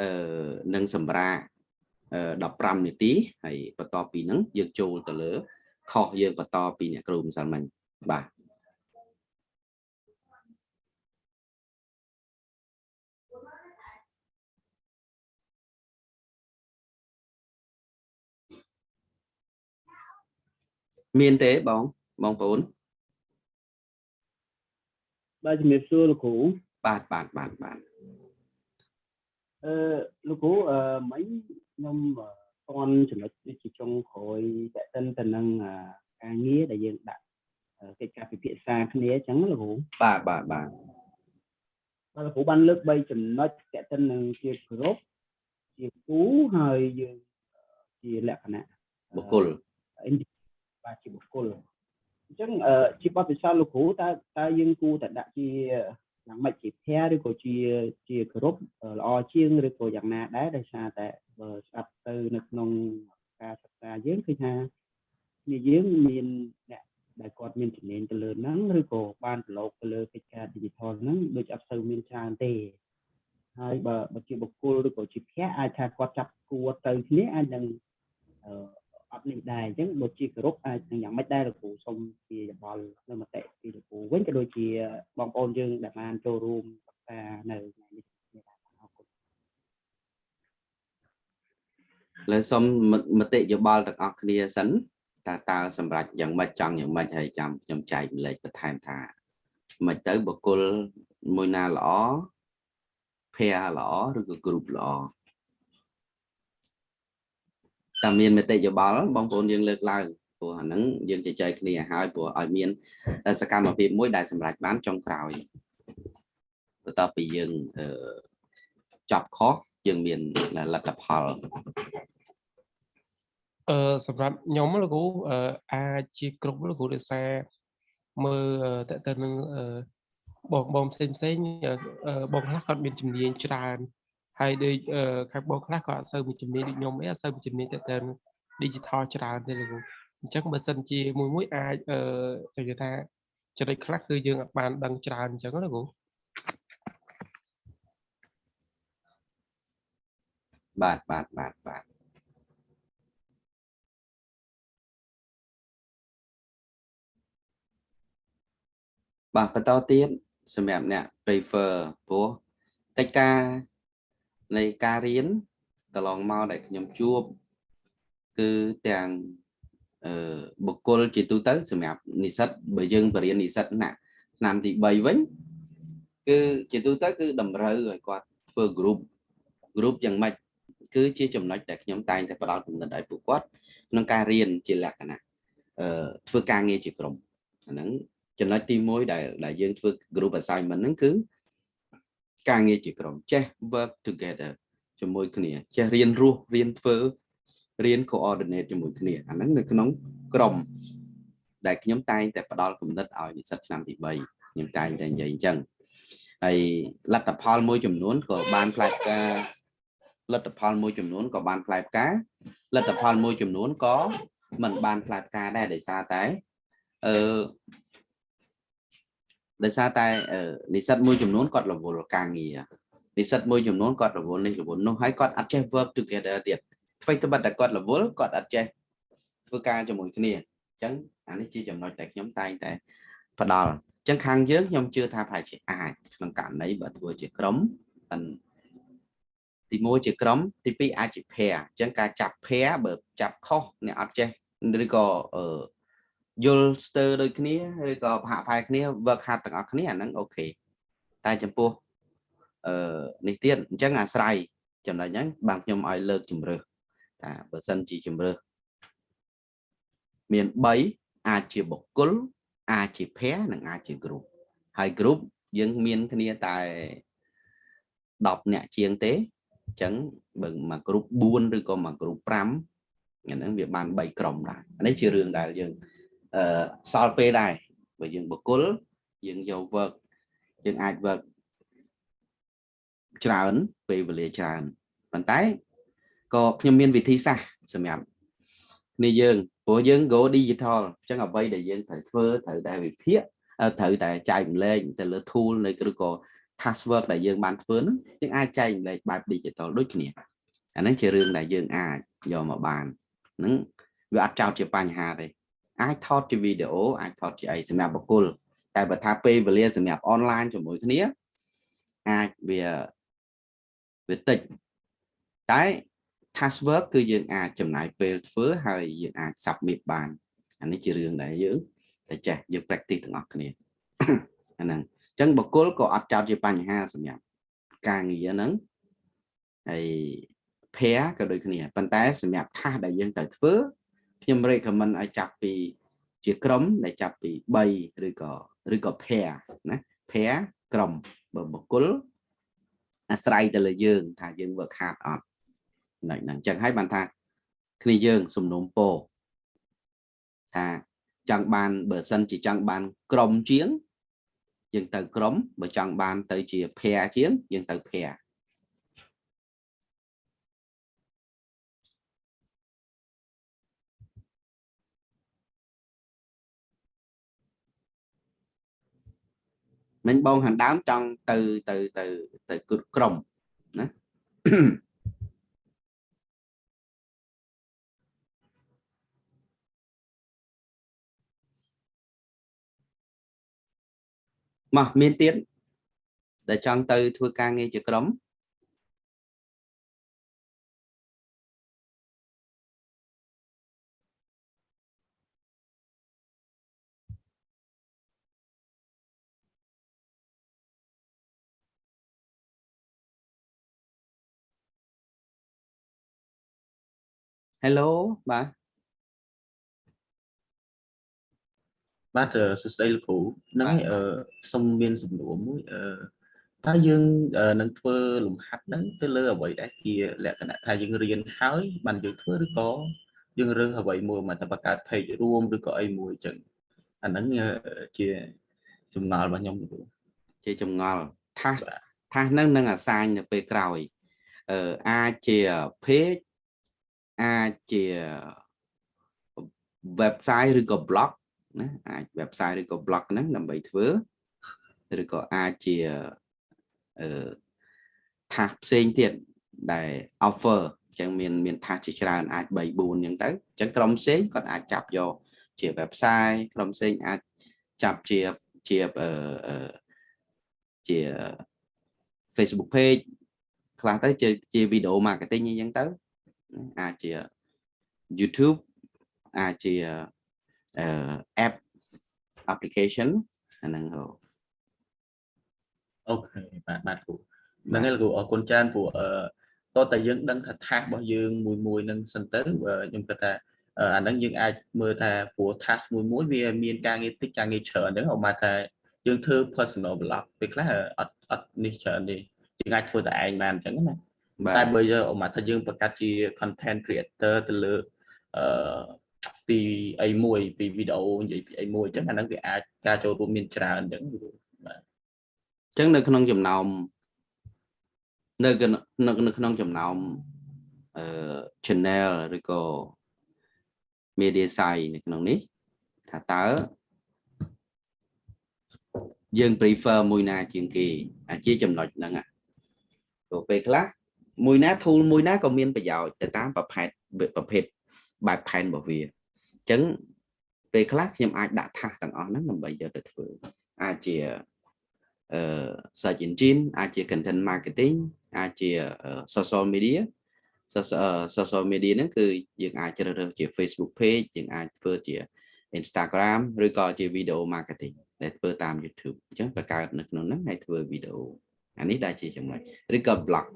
អឺនឹងសម្រាប់15នាទីហើយបន្ទាប់ពីហ្នឹងយើងចូលទៅលើខុសយើងបន្តពីអ្នកគ្រូម្សិលមិញបាទមានទេបងបងប្អូន បាទជំរាបសួរលោកគ្រូបាទបាទបាទបាទអឺលោកគ្រូអឺមិញខ្ញុំអឺតន់ចំណុចនេះជាចុងក្រោយតេតិនទៅនឹងអឺការងារដែលយើងដាក់អឺកិច្ចការពិភាក្សាគ្នាអញ្ចឹងលោកគ្រូបាទបាទបាទបាទលោកគ្រូបានលើក3ចំណុចតេតិននឹងជាគ្រប់ជាគូហើយយើងអឺជាលក្ខណៈបុគ្គលបាទជាបុគ្គល អញ្ចឹងអឺជាបទពិសោធន៍លោកគ្រូតើតើយើងគួរតែដាក់ជាយ៉ាងម៉េចជាភ័រឬក៏ជាជាគ្រប់ល្អជាងឬក៏យ៉ាងណាដែរដោយសារតែបើស្ដាប់ទៅនៅក្នុងការសិក្សាយើងឃើញថាជាយើងមានអ្នកដែលគាត់មានជំនាញទៅលើហ្នឹងឬក៏បានប្រឡូកទៅលើកិច្ចការ digital ហ្នឹងដូចអត់សូវមានច្រើនទេហើយបើបើជាបុគ្គលឬក៏ជាភ័ក្រអាចថាគាត់ចាប់គួរទៅគ្នាអាចនឹង អឺអត់នេះដែរអញ្ចឹងបើជាគោរពអាចនឹងយ៉ាងម៉េចដែរលោកគ្រូសូមជាយោបល់នៅមតិពីលោកគ្រូវិញក៏ដូចជាបងប្អូនយើងដែលបានចូលរួមសិក្សានៅថ្ងៃនេះដែរអរគុណលើសូមមមតិយោបល់ទាំងអស់គ្នាសិនតើតើសម្រាប់យ៉ាងម៉េចចង់យ៉ាងម៉េចហើយចាំខ្ញុំចែកម្លែកបន្ថែមថាមិនទៅបុគ្គលមួយណាល្អភ័រល្អឬក៏គ្រូបល្អ តែមានមតិយោបល់បងប្អូនយើងលើកឡើងព្រោះអាហ្នឹងយើងជជែកគ្នាហើយព្រោះឲ្យមានសកម្មភាពមួយដែលសម្រេចបានចុងក្រោយបន្ទាប់ពីយើងអឺចប់ខុសយើងមានលទ្ធផលអឺសម្រាប់ខ្ញុំលោកគ្រូអឺអាចជាគ្រប់លោកគ្រូដោយសារមើលតើតើនឹងអឺបងបងផ្សេងផ្សេងអឺបងខ្លះគាត់មានជំនាញច្រើន ហើយដូចអឺខាងបងខ្លះក៏អត់សូវមានជំនាញដូចខ្ញុំអីអត់សូវមានជំនាញតើតើ digital ច្រើនទេលោកគ្រូអញ្ចឹងបើសិនជាមួយមួយអាចអឺនិយាយថាចំណុចខ្លះគឺយើងអត់បានដឹងច្រើនអញ្ចឹងណាលោកគ្រូបាទបាទបាទបាទបាទបន្តទៀតសម្រាប់អ្នក prefer ព្រោះកិច្ចការ នៃការរៀនកន្លងមកដែលខ្ញុំជួបគឺទាំងអឺបុគ្គលជាទូទៅសម្រាប់និស្សិតបើយើងបរៀននិស្សិតណាឆ្នាំទី3វិញគឺជាទូទៅគឺតម្រូវឲ្យគាត់ធ្វើ group group យ៉ាងម៉េចគឺជាចំណុចដែលខ្ញុំតែងតែផ្ដល់គំនិតឲ្យពួកគាត់ក្នុងការរៀនជាលក្ខណៈអឺធ្វើការងារជាក្រុមអាហ្នឹងចំណុចទី1ដែលដែលយើងធ្វើ group assignment ហ្នឹងគឺ ការងារជាក្រុមចេះ work together ជាមួយគ្នាចេះរៀនរស់រៀនធ្វើរៀន coordinate ជាមួយគ្នាអាហ្នឹងនៅក្នុងក្រុមដែលខ្ញុំតែងតែផ្ដល់គំនិតឲ្យនិស្សិតឆ្នាំទី3ខ្ញុំតែងតែនិយាយអញ្ចឹងហើយលទ្ធផលមួយចំនួនក៏បានផ្លែផ្កាលទ្ធផលមួយចំនួនក៏បានផ្លែផ្កាលទ្ធផលមួយចំនួនក៏មិនបានផ្លែផ្កាដែរដោយសារតែអឺ ដោយសារតែនិស្សិតមួយចំនួនគាត់រវល់ការងារនិស្សិតមួយចំនួនគាត់រវល់នេះរវល់នោះហើយគាត់អត់ចេះ work together ទៀតអ្វីត្បិតតែគាត់រវល់គាត់អត់ចេះធ្វើការជាមួយគ្នាអញ្ចឹងអានេះជាចំណុចដែលខ្ញុំតែងតែផ្ដល់អញ្ចឹងខាងយើងខ្ញុំជឿថាប្រហែលជាអាចក្នុងករណីបើធ្វើជាក្រុមទី1ជាក្រុមទី2អាចជា pair អញ្ចឹងការចាប់ pair បើចាប់ខុសអ្នកអត់ចេះឬក៏អឺ យល់ស្ទើរដូចគ្នាឬក៏ប្រហាក់ប្រហែលគ្នា work hard ទាំងអស់គ្នាអាហ្នឹងអូខេតែចំពោះអឺនេះទៀតអញ្ចឹងអាស្រ័យចំណុចហ្នឹងបានខ្ញុំឲ្យលើកជំរើសថាបើសិនជាជំរើសមាន3អាចជាបុគ្គលអាចជា pair និងអាចជា group ហើយ group យើងមានគ្នាតែ10អ្នកជាងទេអញ្ចឹងបើមក group 4ឬក៏មក group 5អាហ្នឹងវាបាន3ក្រុមដែរនេះជារឿងដែលយើង អឺសល់ពេលដែរបើយើងបកគលយើងយក work យើងអាច work ច្រើនពេលវេលាច្រើនប៉ុន្តែក៏ខ្ញុំមានវិធីសាស្ត្រសម្រាប់នេះយើងព្រោះយើង go digital អញ្ចឹងអ្វីដែលយើងត្រូវធ្វើត្រូវតែវិភាគត្រូវតែចែកម្លែកទៅលើ tool នៃឬក៏ task work ដែលយើងបានធ្វើហ្នឹងយើងអាចចែកម្លែកបែប digital ដូចគ្នាអាហ្នឹងជារឿងដែលយើងអាចយកមកបានហ្នឹងវាអត់ចោតជាបញ្ហាទេ អាចថតជាវីដេអូអាចថតជាអីសម្រាប់បុគ្គលតែបើថាពេលវេលាសម្រាប់អនឡាញជាមួយគ្នាអាចវាវាតិចតែ task work គឺយើងអាចចំណាយពេលធ្វើហើយយើងអាច submit បានអានេះជារឿងដែលយើងតែចេះយើង practice ទាំងអស់គ្នាអាហ្នឹងអញ្ចឹងបុគ្គលក៏អត់ចោតជាបញ្ហាសម្រាប់ការងារហ្នឹងហើយ pair ក៏ដូចគ្នាប៉ុន្តែសម្រាប់ task ដែលយើងត្រូវធ្វើ ខ្ញុំ recommend ឲ្យចាប់ពី ជាក្រុមដែលចាប់ពី3ឬក៏ឬក៏ pair ណា pair ក្រុមបើបុគ្គលអាស្រ័យទៅលើយើង ថាយើង work hard អត់ហ្នឹងអញ្ចឹងហើយបានថា គ្នាយើងសំណុំពោថាចង់បានបើសិនជាចង់បាន ក្រុមជាង យើងទៅក្រុមបើចង់បានទៅជា pair ជាងយើងទៅ pair មិញបងខាងដើមចង់ទៅទៅទៅទៅក្រុមណាមកមានទៀតដែលចង់ទៅធ្វើការងារជាក្រុម Hello បាទបាទសួស្តីលោកគ្រូហ្នឹងអឺសូមមានសំណួរមួយអឺតើយើងនឹងធ្វើលំហាត់ហ្នឹងទៅលើអ្វីដែលជាលក្ខណៈថាយើងរៀនហើយបានយើងធ្វើឬក៏យើងរើសអ្វីមួយមកតែបង្កើត page រួមឬក៏អីមួយអញ្ចឹងអាហ្នឹងជាសំណល់របស់ខ្ញុំគ្រូជាចម្ងល់ថាសថាសហ្នឹងនឹងអាសាញនៅពេលក្រោយអឺអាចជា page អាចជា website ឬក៏ blog ណាអាច website ឬក៏ blog ហ្នឹងដើម្បីធ្វើឬក៏អាចជាអឺ task ផ្សេងទៀតដែល offer អញ្ចឹងមានមាន task ជាច្រើនអាច3 4អញ្ចឹងទៅអញ្ចឹងក្រុមផ្សេងគាត់អាចចាប់យកជា website ក្រុមផ្សេងអាចចាប់ជាជាអឺជា Facebook page ខ្លះទៅជាជា video marketing អញ្ចឹងទៅ អាចជា YouTube អាចជា app application អាហ្នឹងហ៎អូខេបាទបាទគ្រូហ្នឹងហើយគ្រូអរគុណច្រើនព្រោះអឺតើតើយើងដឹងថាថាសរបស់យើងមួយមួយនឹងសិនទៅខ្ញុំគិតថាអាហ្នឹងយើងអាចមើលថាព្រោះ task មួយមួយវាមានការងារតិចការងារច្រើនហ្នឹងអមថាយើងធ្វើ personal blog ពេលខ្លះអត់អត់នេះច្រើនទេយើងអាចធ្វើតែឯងបានអញ្ចឹងណា តែបើយើងអមថាយើងបង្កើតជា content creator ទៅលើអឺពីអីមួយពីវីដេអូនិយាយពីអីមួយអញ្ចឹងអាហ្នឹងវាអាចការចូលរួមមានច្រើនអញ្ចឹងបាទអញ្ចឹងនៅក្នុងចំណោមនៅនៅក្នុងចំណោមអឺ channel ឬក៏ media site នៅក្នុងនេះថាតើយើង prefer មួយណាជាងគេអាជាចំណុចហ្នឹងព្រោះពេលខ្លះ មួយណា tool មួយណាក៏មានប្រយោជន៍ទៅតាមប្រភេទប្រភេទបែបផែនរបស់វាអញ្ចឹងពេលខ្លះខ្ញុំអាចដាក់ថាសទាំងអស់ហ្នឹងដើម្បីយកទៅធ្វើអាចជាអឺ search engine អាចជា content marketing អាចជា social media social media ហ្នឹងគឺយើងអាចជ្រើសរើសជា Facebook page យើងអាចធ្វើជា Instagram ឬក៏ជា video marketing ដែលធ្វើតាម YouTube អញ្ចឹងបង្កើតនៅក្នុងហ្នឹងហើយធ្វើវីដេ អូអានេះដែលជាចំណុចឬក៏ blog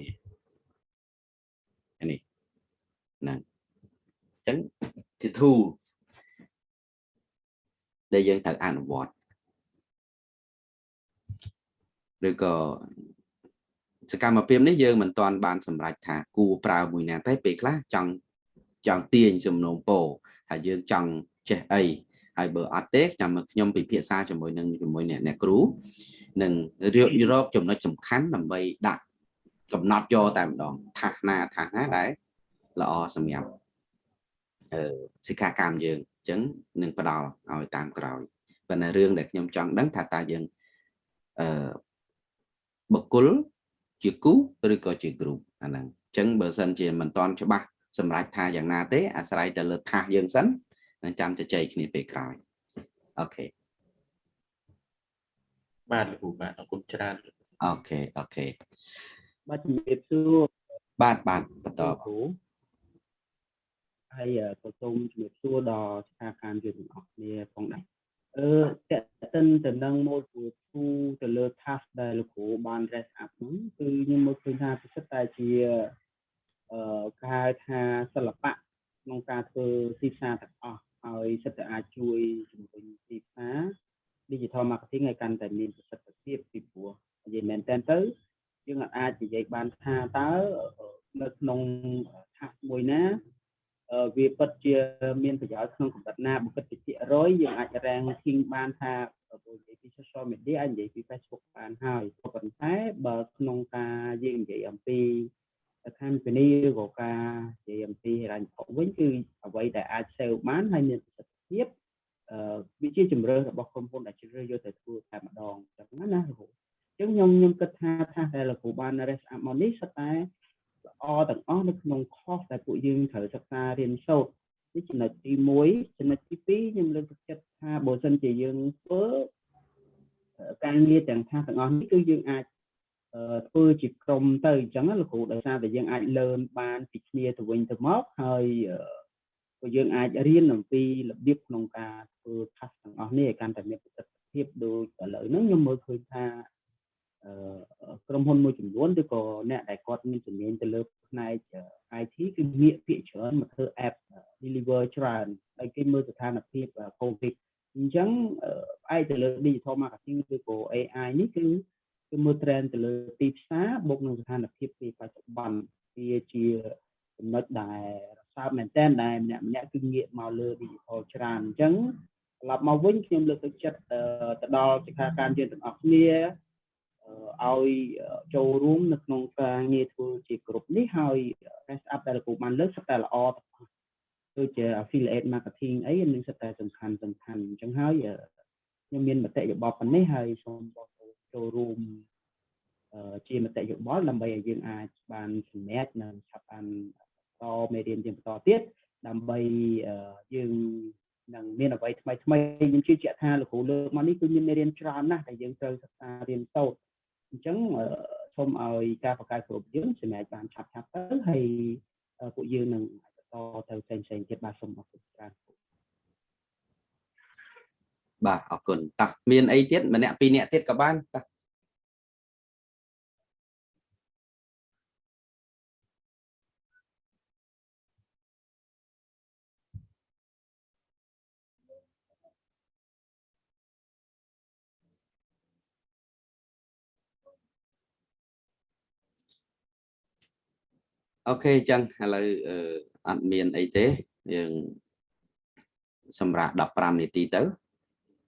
នេះអានេះហ្នឹងអញ្ចឹងជា tool ដែលយើងត្រូវអនុវត្តឬក៏សកម្មភាពនេះយើងមិនទាន់បានសម្រេចថាគួរប្រើមួយណាទេពេលខ្លះចង់ចង់ទាញសំណូមពរថាយើងចង់ចេះអីហើយបើអត់ទេចាំខ្ញុំពិភាក្សាជាមួយនឹងជាមួយអ្នកគ្រូ នឹងរកចំណុចសំខាន់ដើម្បីដាក់កំណត់យកតែម្ដងថាសណាថាសណាដែលល្អសម្រាប់អឺសិក្ខាកាមយើងអញ្ចឹងនឹងផ្ដល់ឲ្យតាមក្រោយប៉ុន្តែរឿងដែលខ្ញុំចង់ដឹងថាតើយើងអឺបុគ្គលជាគូឬក៏ជាក្រុមអាហ្នឹងអញ្ចឹងបើសិនជាមិនទាន់ច្បាស់សម្រាប់ថាយ៉ាងណាទេអាស្រ័យទៅលើ task យើងសិននឹងចាំជជែកគ្នាពេលក្រោយ OK បាទលោកគ្រូបាទអរគុណច្រើន OK OKបាទជំរាបសួរបាទបាទបន្តគ្រូហើយក៏សូមជំរាបសួរដល់ស្ថាប័នយើងទាំងអស់គ្នាផងដែរអឺតេតិនទៅនឹង module 2ទៅលើ task ដែលលោកគ្រូបាន raise up ហ្នឹងគឺខ្ញុំមើលឃើញថាពិសិដ្ឋតែជាគេហៅថាសិល្បៈក្នុងការធ្វើទីផ្សារទាំងអស់ហើយសិតតែអាចជួយជំរុញទីផ្សារ digital marketing ឲ្យកាន់តែមានប្រសិទ្ធភាពពីព្រោះនិយាយមែនតើទៅយើងអាចនិយាយបានថាតើនៅក្នុងថាសមួយណាវាពិតជាមានប្រយោជន៍ក្នុងកម្រិតណាបើគិតពីភាគរយយើងអាច ranking បានថាបើនិយាយពី social media អាចនិយាយពី Facebook បានហើយប៉ុន្តែបើក្នុងការយើងនិយាយអំពីខាងពីនេះឬក៏ការនិយាយអំពីហិរញ្ញវត្ថុវិញគឺអ្វីដែលអាច save បានហើយមានប្រសិទ្ធភាពអឺ វាជាជំរឿនរបស់ក្រុមហ៊ុនដែលជ្រើសរើសយកទៅធ្វើតែម្ដងចឹងណាលោកគ្រូអញ្ចឹងខ្ញុំខ្ញុំគិតថាថាដែលលោកគ្រូបាន rest up មកនេះសុទ្ធតែល្អទាំងអស់នៅក្នុង course ដែលពួកយើងត្រូវសិក្សារៀនសូត្រនេះចំណុចទី1ចំណុចទី2ខ្ញុំលើកទឹកចិត្តថាបើសិនជាយើងធ្វើការងារទាំងថាទាំងអស់នេះគឺយើងអាចធ្វើជាក្រុមទៅអញ្ចឹងលោកគ្រូដោយសារតែយើងអាចលឺនបានពីគ្នាទៅវិញទៅមកហើយ ក៏យើងអាចរៀនអំពីរបៀបក្នុងការធ្វើ task ទាំងអស់នេះឲ្យកាន់តែមានប្រសិទ្ធភាពដូចឥឡូវហ្នឹងខ្ញុំមើលឃើញថាក្រុមហ៊ុនមួយចំនួនឬក៏អ្នកដែលគាត់មានជំនាញទៅលើផ្នែក IT គឺងាកភាគច្រើនមកធ្វើ app deliver ច្រើនហើយគេមើលស្ថានភាព COVID អញ្ចឹងផ្អែកទៅលើ digital marketing ឬក៏ AI នេះគឺគឺមើល trend ទៅលើទីផ្សារបូកនឹងស្ថានភាពពីបច្ចុប្បន្នវាជា ចំណុចដែលរសើបមែនតើដែលម្នាក់ម្នាក់គឺងាកមកលើ digital ច្រើនអញ្ចឹងត្រឡប់មកវិញខ្ញុំលើកទឹកចិត្តទៅដល់សិក្ខាកាមយើងទាំងអស់គ្នាឲ្យចូលរួមនៅក្នុងការងារធ្វើជាក្រុមនេះហើយ rest up ដែលលោកគ្រូបានលើកសិតតែល្អទាំងអស់ដូចជា affiliate marketing អីនឹងសិតតែសំខាន់សំខាន់អញ្ចឹងហើយខ្ញុំមានមតិយោបល់ប៉ុណ្នេះហើយសូមបងប្អូនចូលរួមជាមតិយោបល់ដើម្បីឲ្យយើងអាចបានសម្រេចនិងឆាប់បាន តមេរៀនជាបន្តទៀតដើម្បីយើងនឹងមានអ្វីថ្មីថ្មីខ្ញុំជឿជាក់ថាលោកគ្រូលើកមកនេះគឺមានមេរៀនច្រើនណាស់ដែលយើងត្រូវសិក្សារៀនសូត្រអញ្ចឹងសូមឲ្យការបង្កើតគ្រប់យើងសម្រាប់បានឆាប់ឆាប់ទៅហើយពួកយើងនឹងបន្តទៅផ្សេងផ្សេងទៀតបាទសូមអរគុណច្រើនបាទអរគុណតោះមានអីទៀតម្នាក់ពីរនាក់ទៀតក៏បានតោះ OK អញ្ចឹងឥឡូវអត់មានអីទេយើងសម្រាក15នាទីទៅ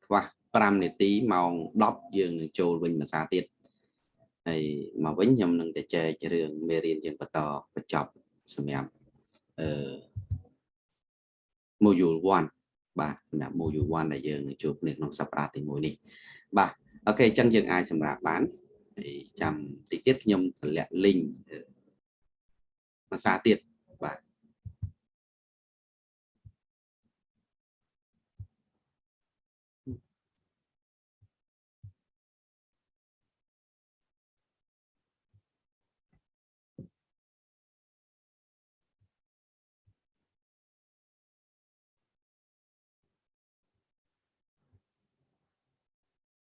ខ្វះ5នាទីម៉ោង10យើងនឹងចូលវិញភាសាទៀតហើយមកវិញខ្ញុំនឹងទៅចែករឿងមេរៀនយើងបន្តបញ្ចប់សម្រាប់អឺ module 1បាទសម្រាប់ module 1ដែលយើងជួបគ្នាក្នុងសប្តាហ៍ទី1នេះបាទ OK អញ្ចឹងយើងអាចសម្រាកបានហើយចាំតិចទៀតខ្ញុំតម្លាក់ link ភាសាទៀតបាទ